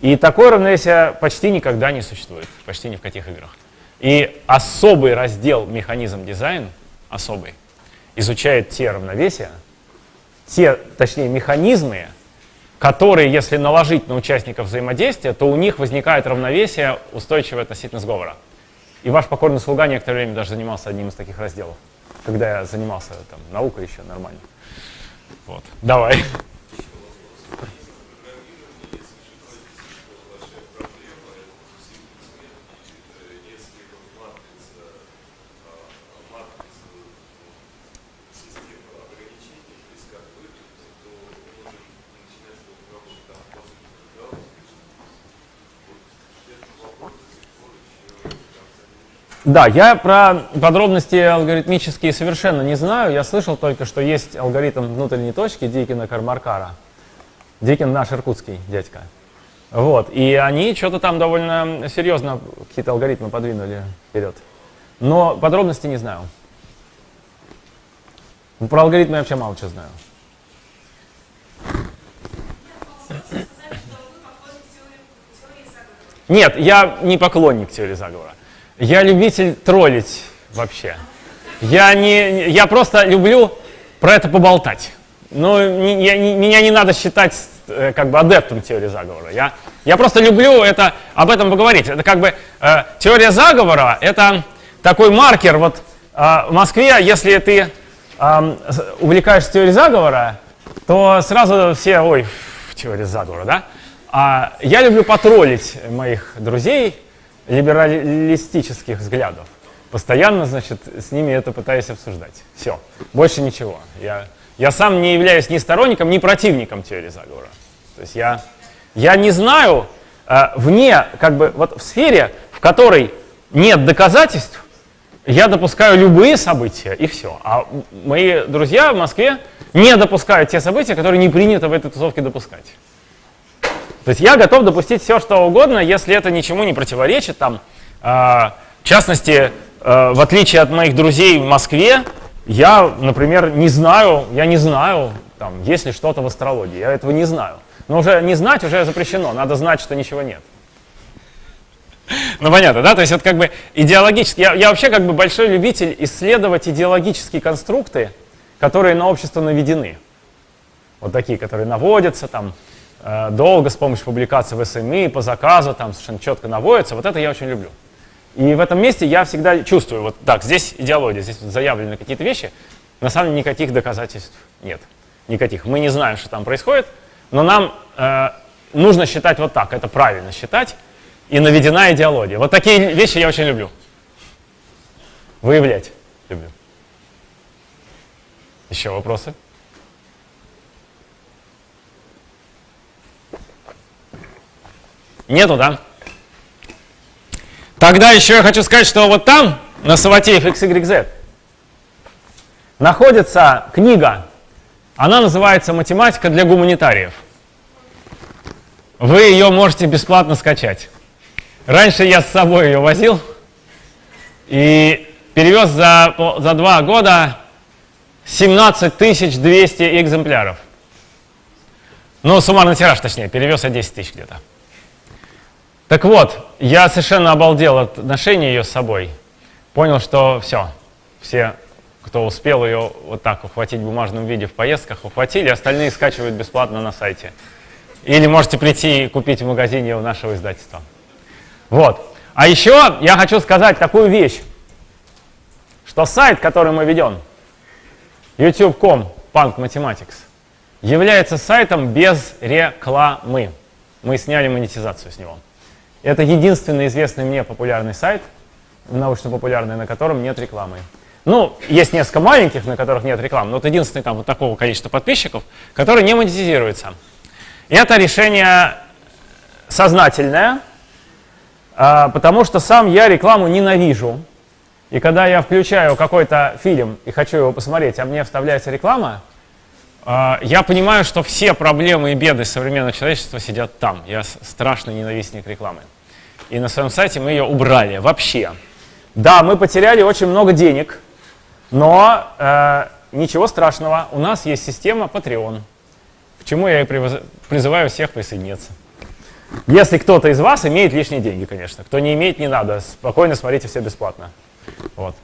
И такое равновесие почти никогда не существует, почти ни в каких играх. И особый раздел механизм дизайн, особый, изучает те равновесия, те, точнее, механизмы, которые, если наложить на участников взаимодействия, то у них возникает равновесие устойчивое относительно сговора. И ваш покорный слуга некоторое время даже занимался одним из таких разделов, когда я занимался там, наукой еще нормально. Вот. Давай. Да, я про подробности алгоритмические совершенно не знаю. Я слышал только, что есть алгоритм внутренней точки Дикина Кармаркара. Дикин наш иркутский дядька. Вот, и они что-то там довольно серьезно какие-то алгоритмы подвинули вперед. Но подробности не знаю. Про алгоритмы я вообще мало чего знаю. Нет, я не поклонник теории заговора. Я любитель троллить вообще. Я, не, я просто люблю про это поболтать. Не, я, не, меня не надо считать э, как бы адептом теории заговора. Я, я просто люблю это, об этом поговорить. Это как бы э, теория заговора, это такой маркер. Вот э, в Москве, если ты э, увлекаешься теорией заговора, то сразу все, ой, теория заговора, да? А я люблю потроллить моих друзей, либералистических взглядов. Постоянно, значит, с ними это пытаюсь обсуждать. Все, больше ничего. Я, я сам не являюсь ни сторонником, ни противником теории заговора. То есть я, я не знаю, э, вне, как бы, вот в сфере, в которой нет доказательств, я допускаю любые события, и все. А мои друзья в Москве не допускают те события, которые не принято в этой тусовке допускать. То есть я готов допустить все, что угодно, если это ничему не противоречит. Там, э, в частности, э, в отличие от моих друзей в Москве, я, например, не знаю, я не знаю, там, есть ли что-то в астрологии. Я этого не знаю. Но уже не знать уже запрещено, надо знать, что ничего нет. Ну понятно, да? То есть это как бы идеологически. Я, я вообще как бы большой любитель исследовать идеологические конструкты, которые на общество наведены. Вот такие, которые наводятся там, долго с помощью публикации в СМИ, по заказу, там совершенно четко наводится. Вот это я очень люблю. И в этом месте я всегда чувствую, вот так, здесь идеология, здесь заявлены какие-то вещи, на самом деле никаких доказательств нет. Никаких. Мы не знаем, что там происходит, но нам э, нужно считать вот так, это правильно считать, и наведена идеология. Вот такие вещи я очень люблю. Выявлять люблю. Еще вопросы? Нету, да? Тогда еще я хочу сказать, что вот там, на Саватеев XYZ, находится книга. Она называется «Математика для гуманитариев». Вы ее можете бесплатно скачать. Раньше я с собой ее возил и перевез за, за два года 17 200 экземпляров. Ну, суммарный тираж, точнее, перевез я 10 тысяч где-то. Так вот, я совершенно обалдел от ношения ее с собой. Понял, что все, все, кто успел ее вот так ухватить в бумажном виде в поездках, ухватили, остальные скачивают бесплатно на сайте. Или можете прийти и купить в магазине у нашего издательства. Вот. А еще я хочу сказать такую вещь, что сайт, который мы ведем, youtube.com Punk Mathematics, является сайтом без рекламы. Мы сняли монетизацию с него. Это единственный известный мне популярный сайт, научно-популярный, на котором нет рекламы. Ну, есть несколько маленьких, на которых нет рекламы, но это единственный там вот такого количества подписчиков, который не монетизируется. Это решение сознательное, а, потому что сам я рекламу ненавижу. И когда я включаю какой-то фильм и хочу его посмотреть, а мне вставляется реклама, я понимаю, что все проблемы и беды современного человечества сидят там. Я страшный ненавистник рекламы. И на своем сайте мы ее убрали вообще. Да, мы потеряли очень много денег, но э, ничего страшного. У нас есть система Patreon, к чему я и призываю всех присоединиться. Если кто-то из вас имеет лишние деньги, конечно. Кто не имеет, не надо. Спокойно смотрите все бесплатно. Вот.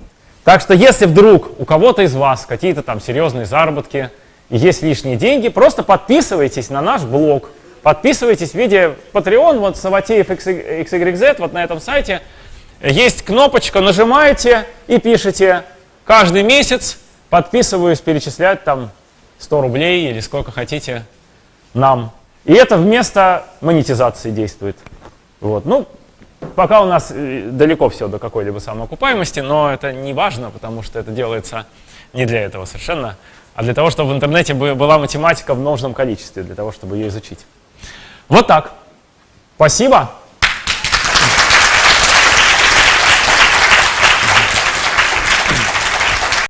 Так что если вдруг у кого-то из вас какие-то там серьезные заработки, есть лишние деньги, просто подписывайтесь на наш блог. Подписывайтесь в виде Patreon, вот Саватеев XYZ, вот на этом сайте. Есть кнопочка, нажимаете и пишите каждый месяц, подписываюсь, перечислять там 100 рублей или сколько хотите нам. И это вместо монетизации действует. Вот. Ну, пока у нас э, далеко все до какой-либо самоокупаемости, но это не важно, потому что это делается не для этого совершенно а для того, чтобы в интернете была математика в нужном количестве, для того, чтобы ее изучить. Вот так. Спасибо.